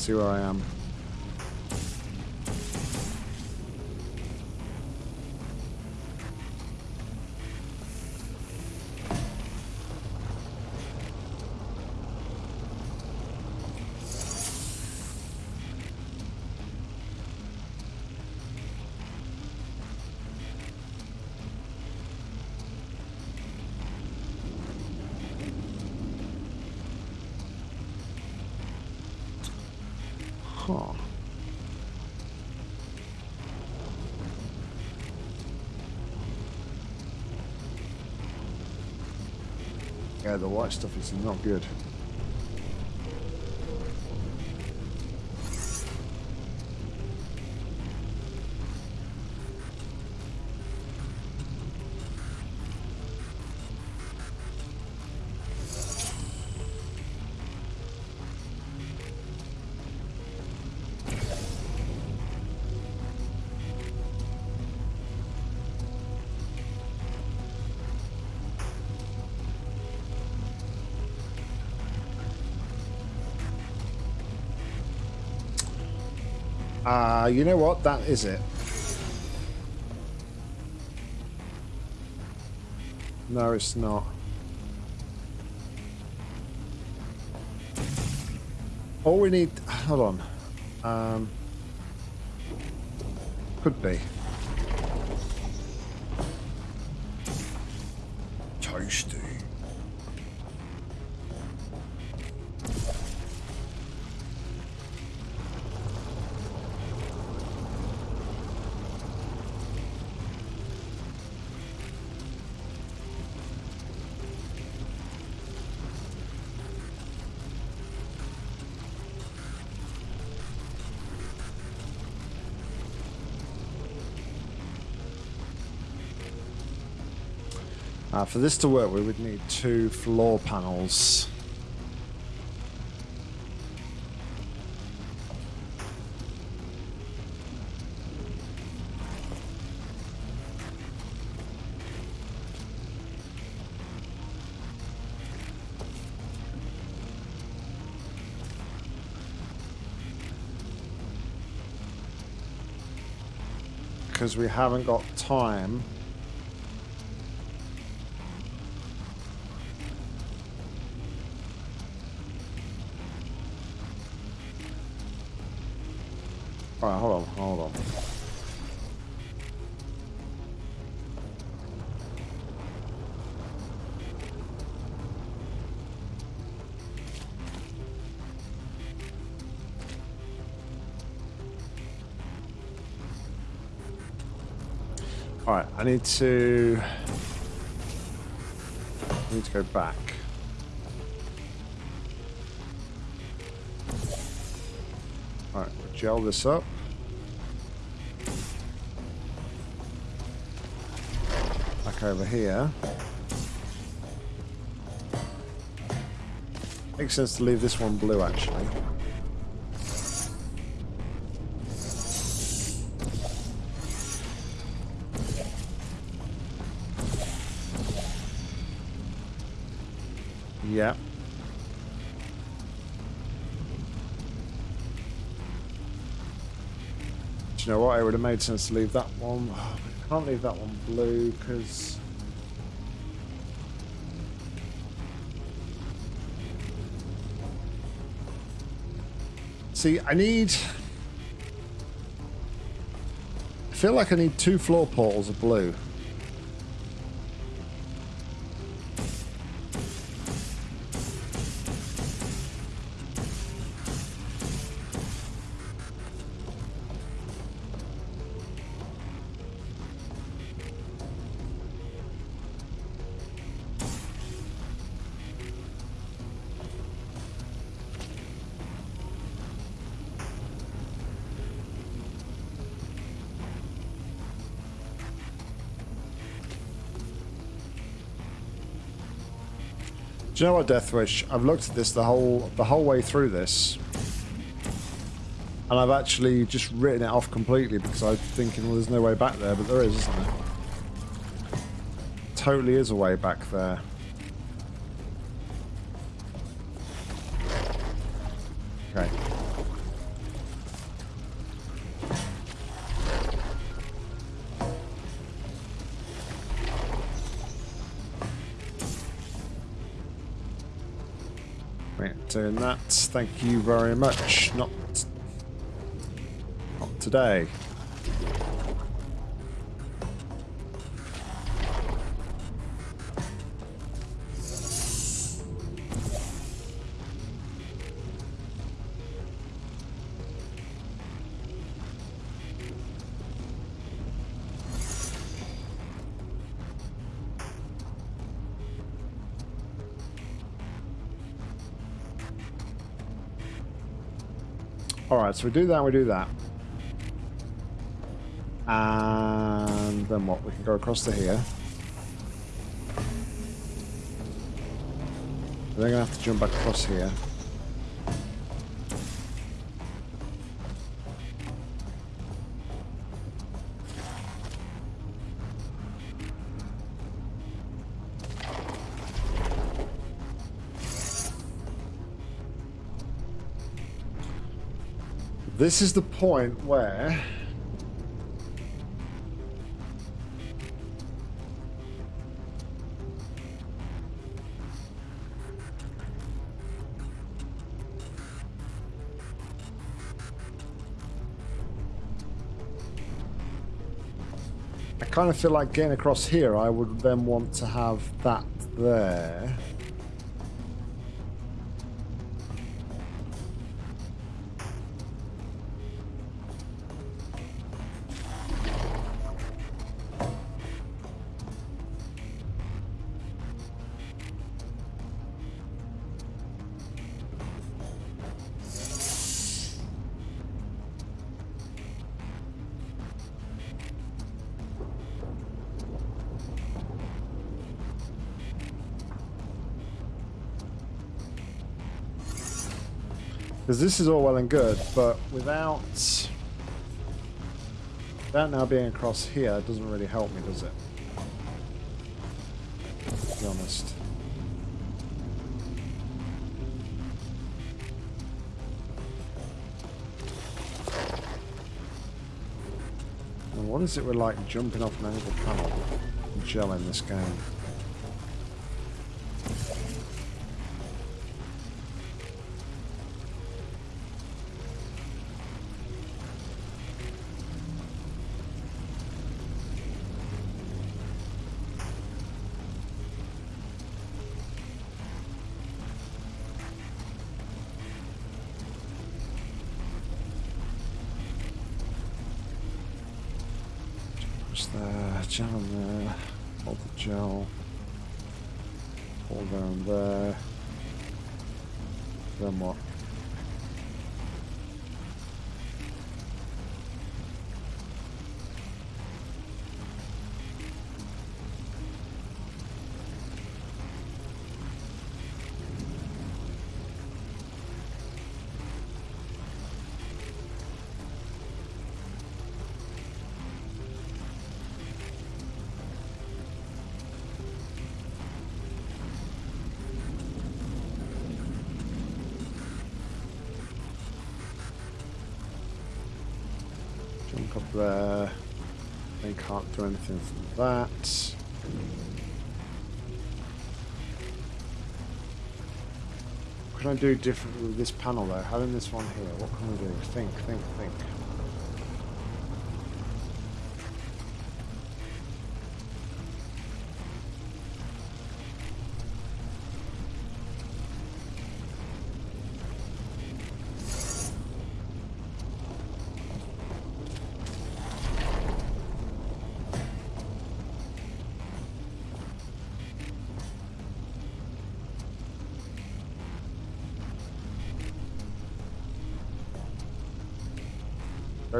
See where I am. Stuff is not good. Ah, uh, you know what? That is it. No, it's not. All we need... Hold on. Um, could be. For this to work, we would need two floor panels. Because we haven't got time I need to... I need to go back. Alright, gel this up. Back over here. Makes sense to leave this one blue actually. Would have made sense to leave that one. Oh, [SIGHS] I can't leave that one blue because. See, I need. I feel like I need two floor portals of blue. You know what, Deathwish? I've looked at this the whole the whole way through this, and I've actually just written it off completely because I'm thinking, well, there's no way back there, but there is, isn't there? Totally is a way back there. Thank you very much. Not, not today. Alright, so we do that, we do that. And then what? We can go across to here. We're going to have to jump back across here. This is the point where... I kind of feel like getting across here, I would then want to have that there. Because this is all well and good, but without... Without now being across here, it doesn't really help me, does it? To be honest. And what is it with like jumping off an angle panel and gel in this game? Anything from that. What can I do differently with this panel though? Having this one here, what can we do? Think, think, think.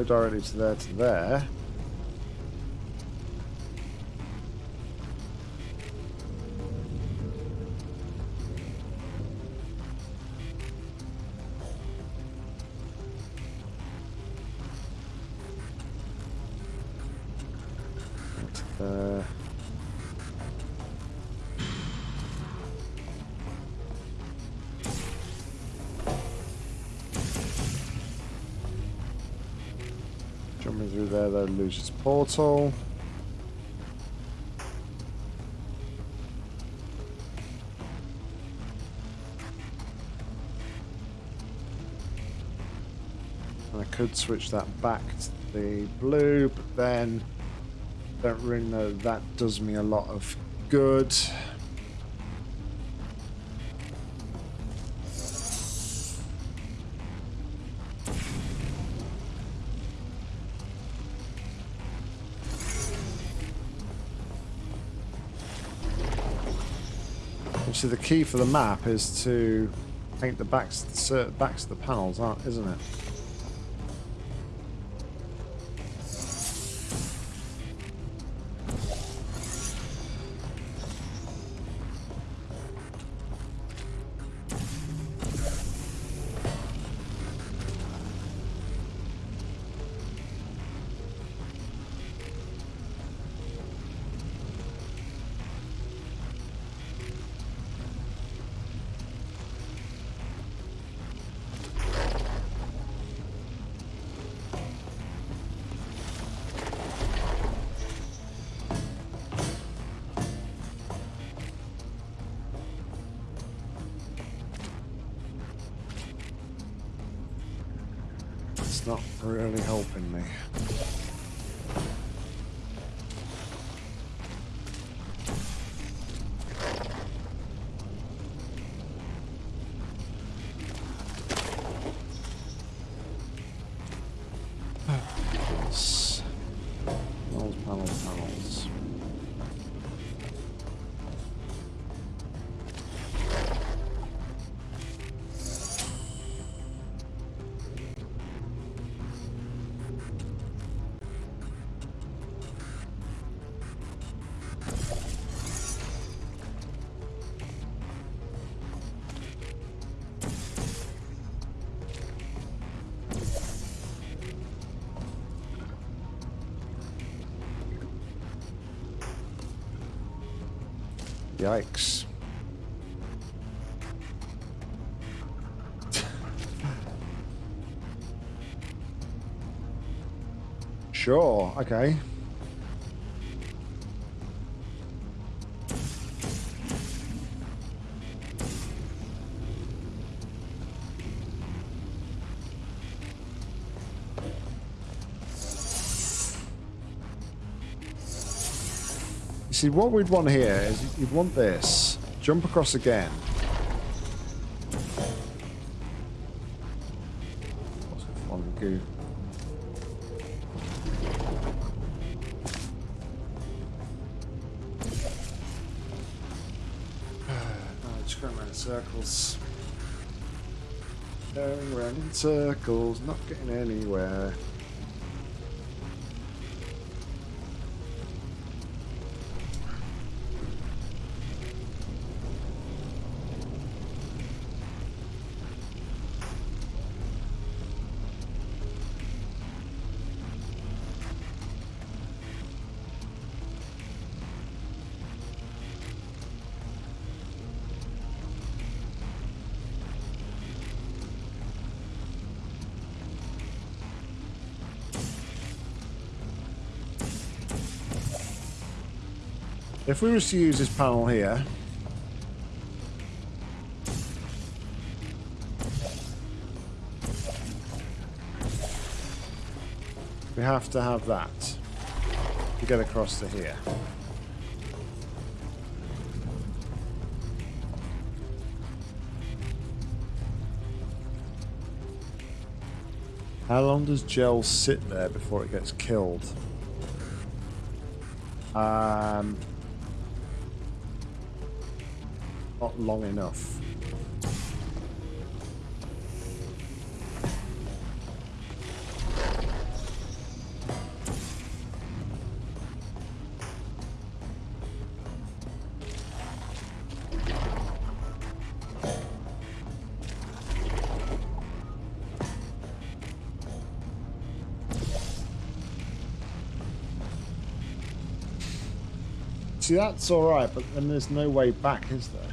Go directly to there to there. Though, loses portal. I could switch that back to the blue, but then don't really know that does me a lot of good. Obviously, the key for the map is to paint the backs, the backs of the panels, aren't, isn't it? Really helping me. Yikes. [LAUGHS] sure, okay. See, what we'd want here is you'd want this. Jump across again. What's it? Oh, just going around in circles. Going around in circles, not getting anywhere. If we were to use this panel here, we have to have that to get across to here. How long does gel sit there before it gets killed? Um, not long enough. See, that's alright, but then there's no way back, is there?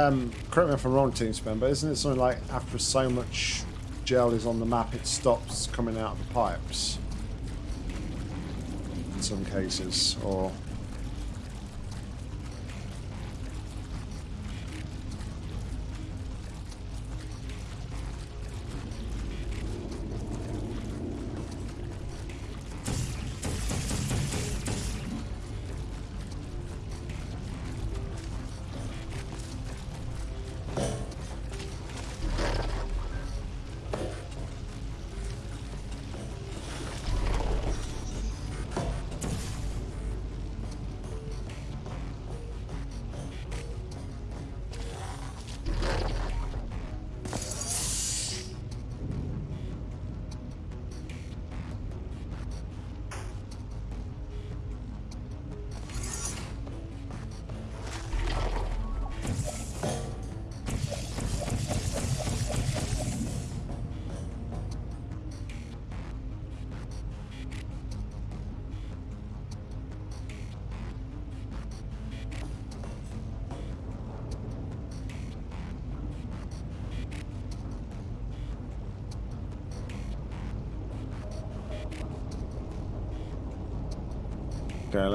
Um, correct me if I'm wrong, Team Spam, but isn't it something like after so much gel is on the map, it stops coming out of the pipes? In some cases, or...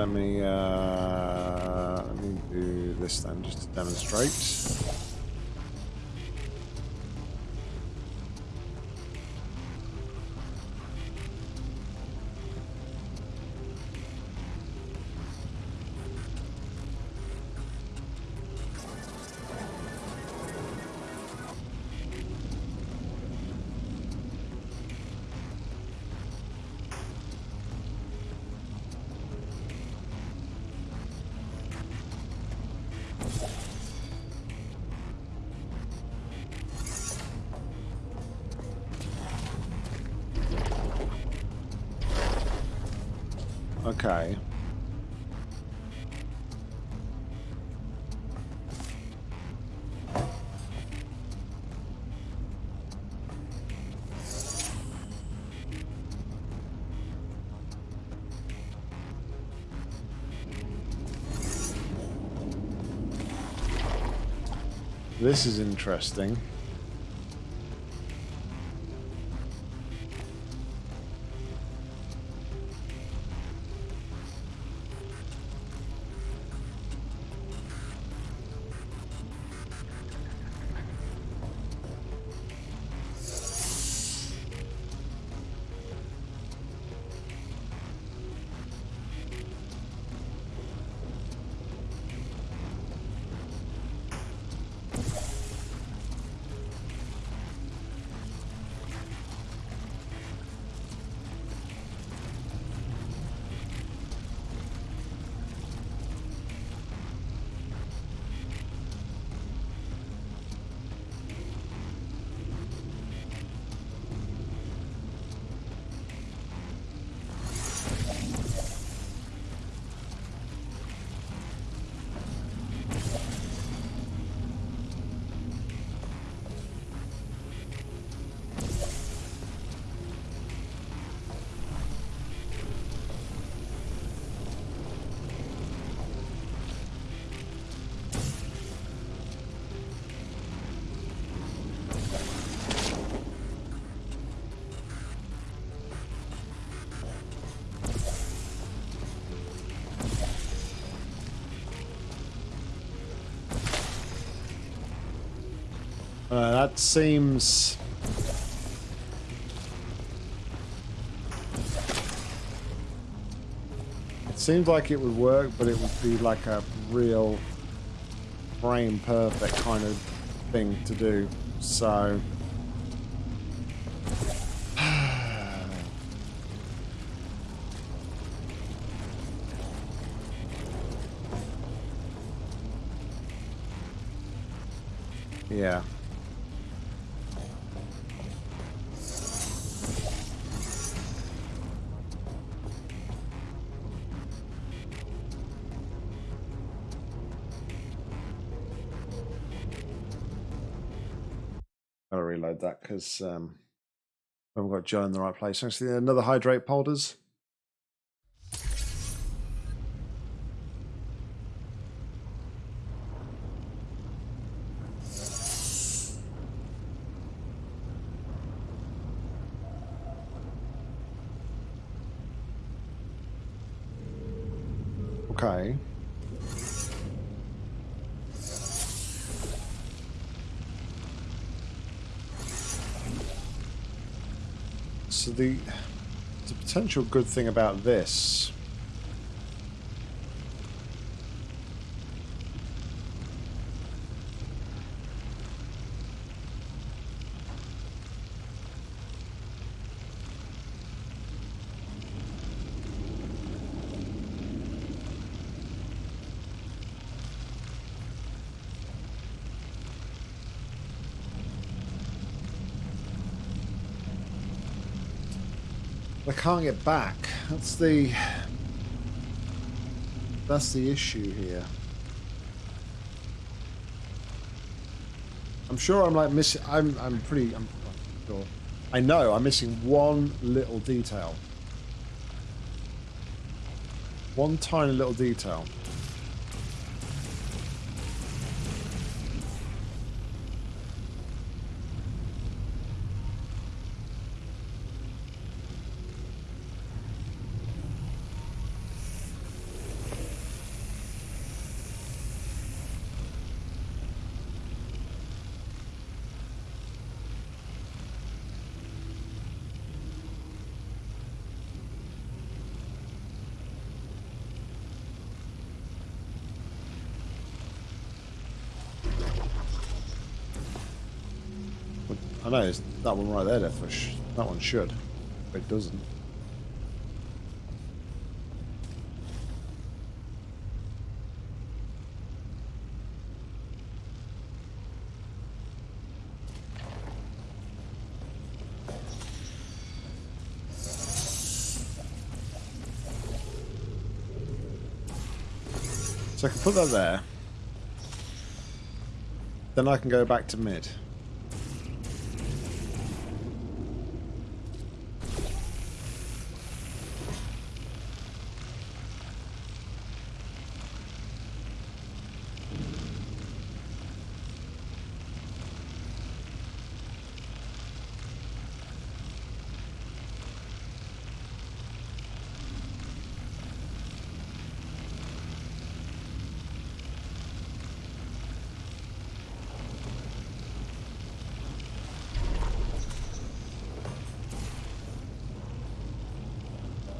let me uh, let me do this then, just to demonstrate. This is interesting. That seems... It seems like it would work, but it would be like a real frame perfect kind of thing to do. So... Gotta reload that because um, we haven't got Joe in the right place. Actually, another hydrate polders. The the potential good thing about this can't get back. That's the that's the issue here. I'm sure I'm like missing. I'm I'm pretty. I'm sure. I know I'm missing one little detail. One tiny little detail. I know, it's that one right there, Deathwish. That one should. But it doesn't. So I can put that there. Then I can go back to mid.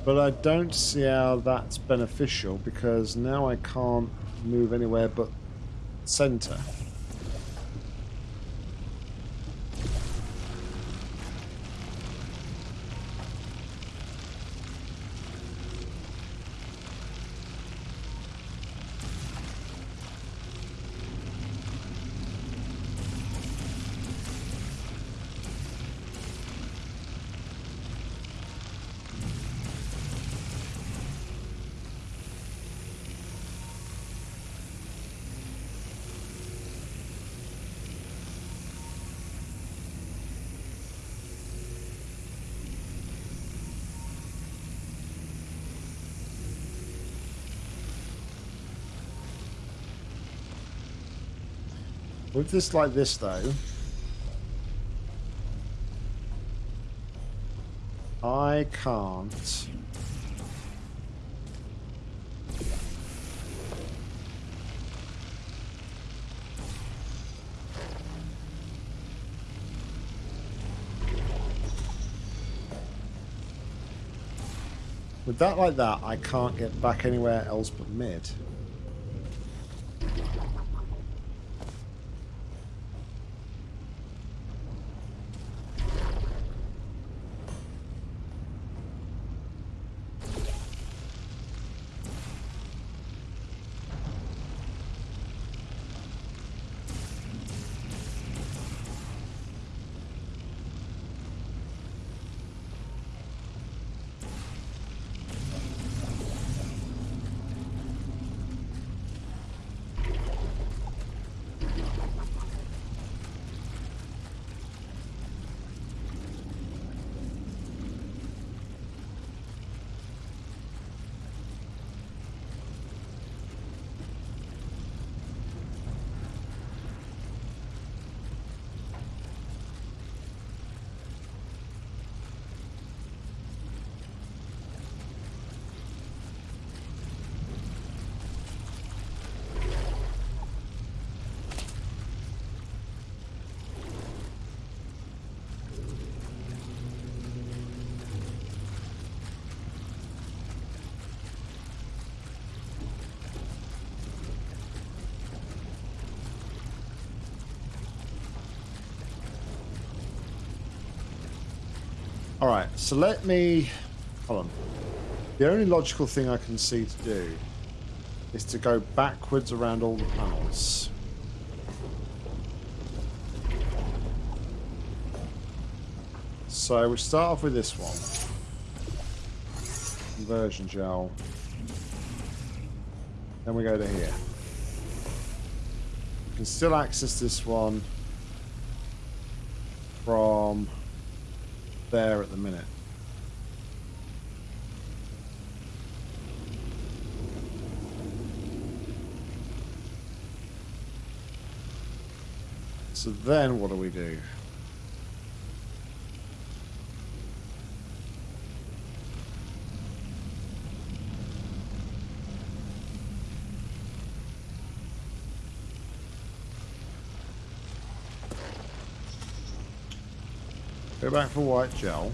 But I don't see how that's beneficial because now I can't move anywhere but center. With this like this though, I can't. With that like that, I can't get back anywhere else but mid. Alright, so let me... Hold on. The only logical thing I can see to do is to go backwards around all the panels. So we start off with this one. Conversion gel. Then we go to here. We can still access this one from there at the minute. So then what do we do? Go back for white gel.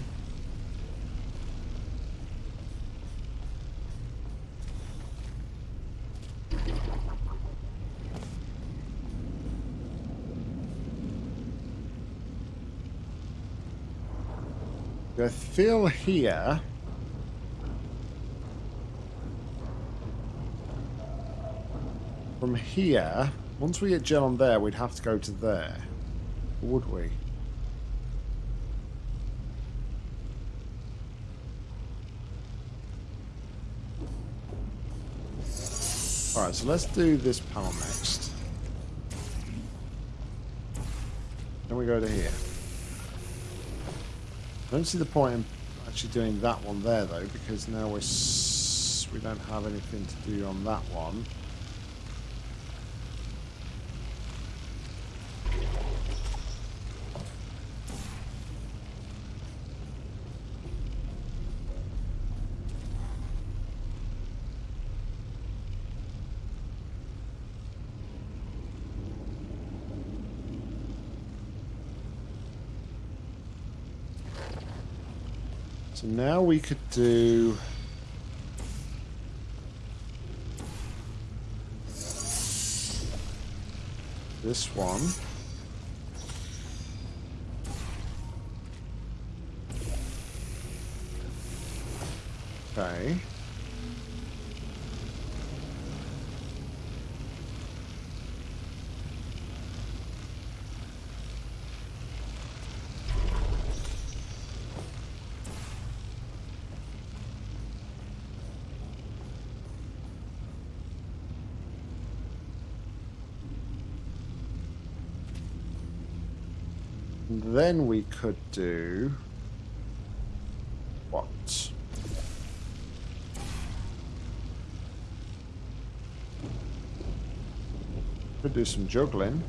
I fill here. From here, once we get gel on there, we'd have to go to there. Would we? Alright, so let's do this panel next. Then we go to here. I don't see the point in actually doing that one there though, because now we're we don't have anything to do on that one. Now we could do... This one. Okay. And then we could do what? Could do some juggling.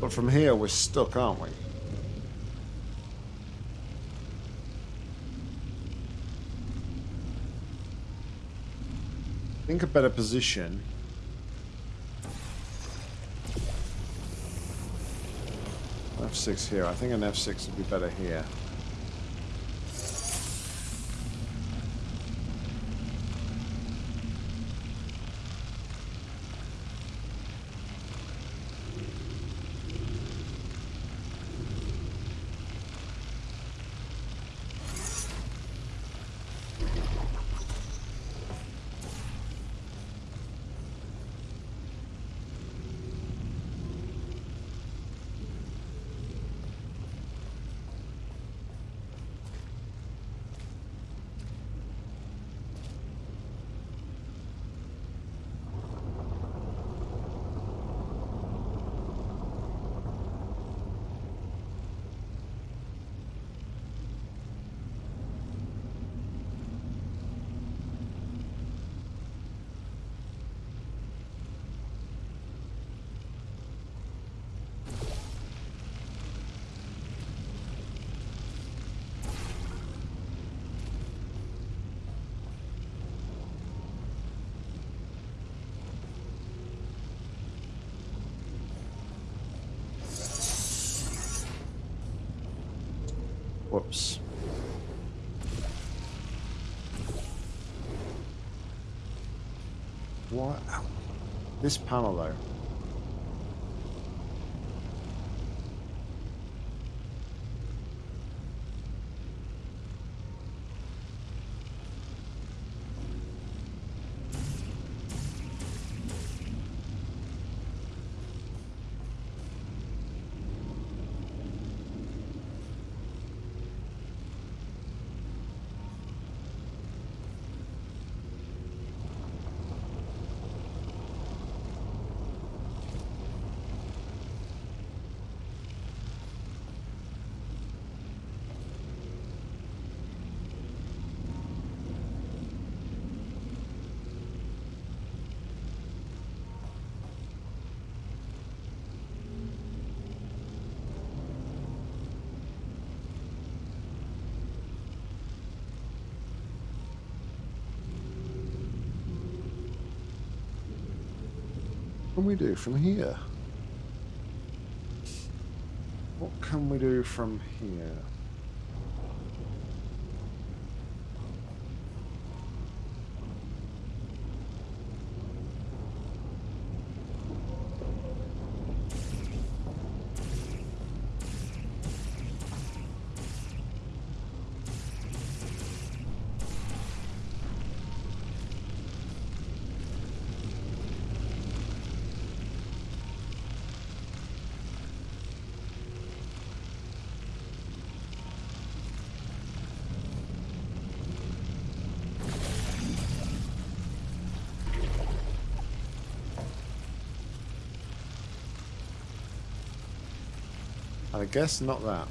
But from here we're stuck, aren't we? Think a better position. F6 here. I think an F6 would be better here. This panel, though. Can we do from here? What can we do from here? Guess not that.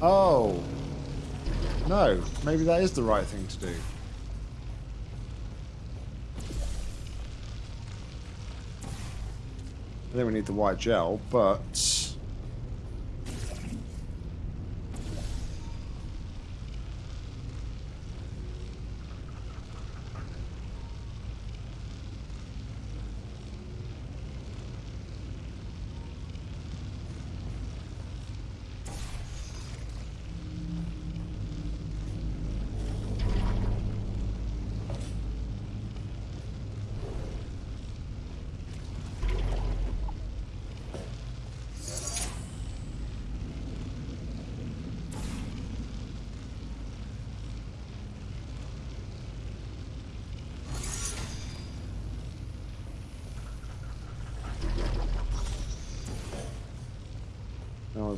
Oh. No, maybe that is the right thing to do. I think we need the white gel, but...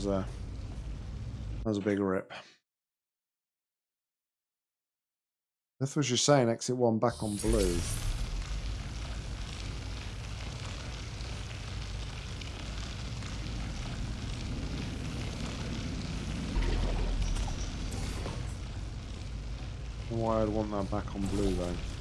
was a that was a big rip. That's what you're saying. Exit one back on blue. Why I'd want that back on blue though.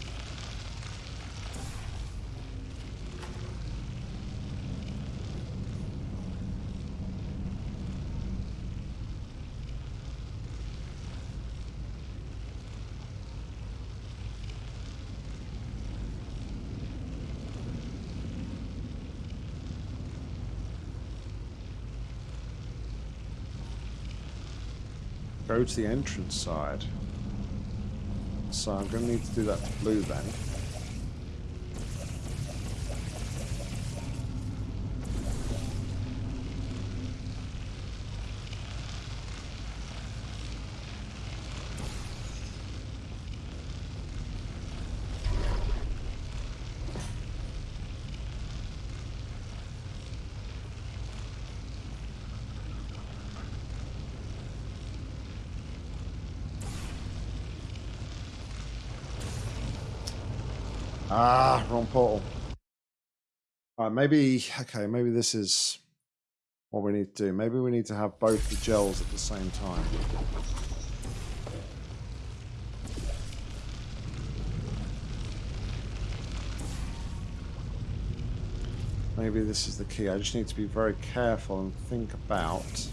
Go to the entrance side. So I'm going to need to do that blue then. Ah, wrong portal. All right, maybe, okay, maybe this is what we need to do. Maybe we need to have both the gels at the same time. Maybe this is the key. I just need to be very careful and think about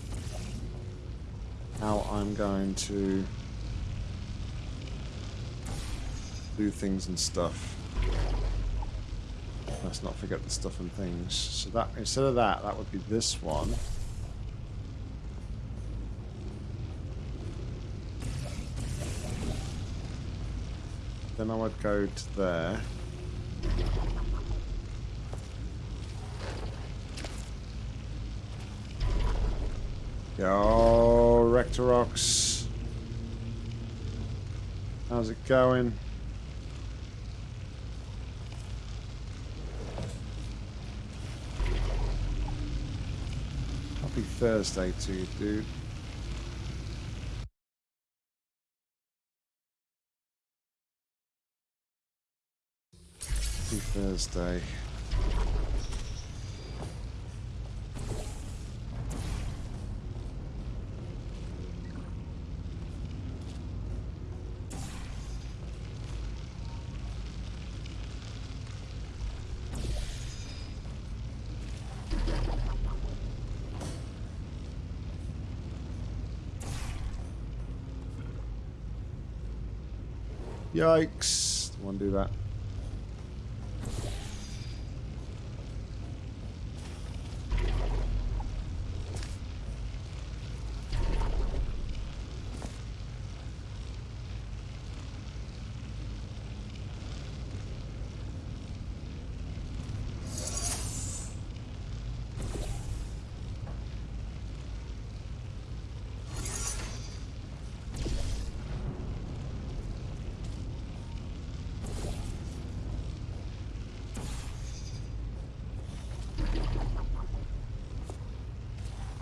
how I'm going to do things and stuff. Let's not forget the stuff and things. So that instead of that, that would be this one. Then I would go to there. Yo, Rectorox. How's it going? Happy Thursday to you, dude. Thursday. Yikes. Don't want to do that.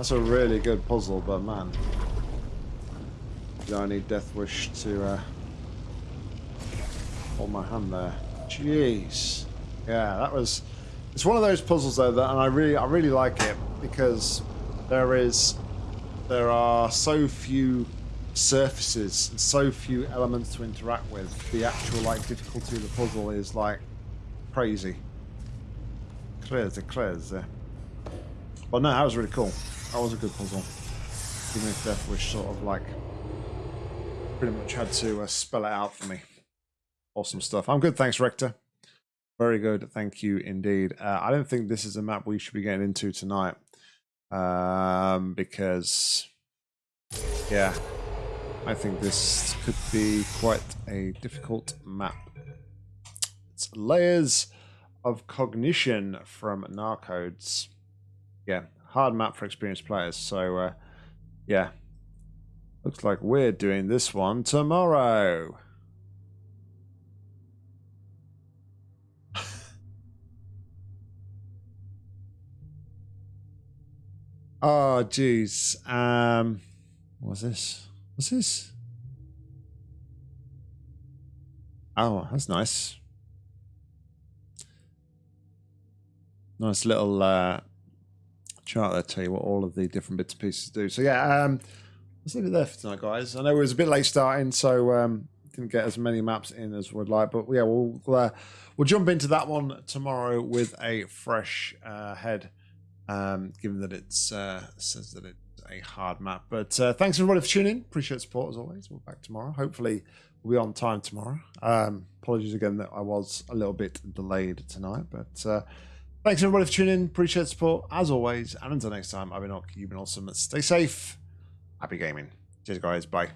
That's a really good puzzle, but man. I need Death Wish to uh, hold my hand there. Jeez. Yeah, that was. It's one of those puzzles though that, and I really, I really like it because there is, there are so few surfaces and so few elements to interact with. The actual like difficulty of the puzzle is like crazy. Clears. Uh. But no, that was really cool. That was a good puzzle. Even if Death Wish sort of like pretty much had to uh, spell it out for me. Awesome stuff. I'm good, thanks, Rector. Very good, thank you indeed. Uh, I don't think this is a map we should be getting into tonight, um, because yeah, I think this could be quite a difficult map. It's layers of cognition from Narcodes. Yeah, hard map for experienced players. So uh, yeah, looks like we're doing this one tomorrow. [LAUGHS] Oh, jeez. Um, what's this? What's this? Oh, that's nice. Nice little uh, chart there. Tell you what all of the different bits and pieces do. So yeah, um, let's leave it there for tonight, guys. I know it was a bit late starting, so um, didn't get as many maps in as we'd like, but yeah, we'll uh, we'll jump into that one tomorrow with a fresh uh, head um, given that it's uh, says that it's a hard map. But uh, thanks everybody for tuning. Appreciate support as always. We're back tomorrow. Hopefully we'll be on time tomorrow. Um, apologies again that I was a little bit delayed tonight, but uh, thanks everybody for tuning in. Appreciate the support as always. And until next time, I've been Ock. You've been awesome. Stay safe. Happy gaming. Cheers, guys. Bye.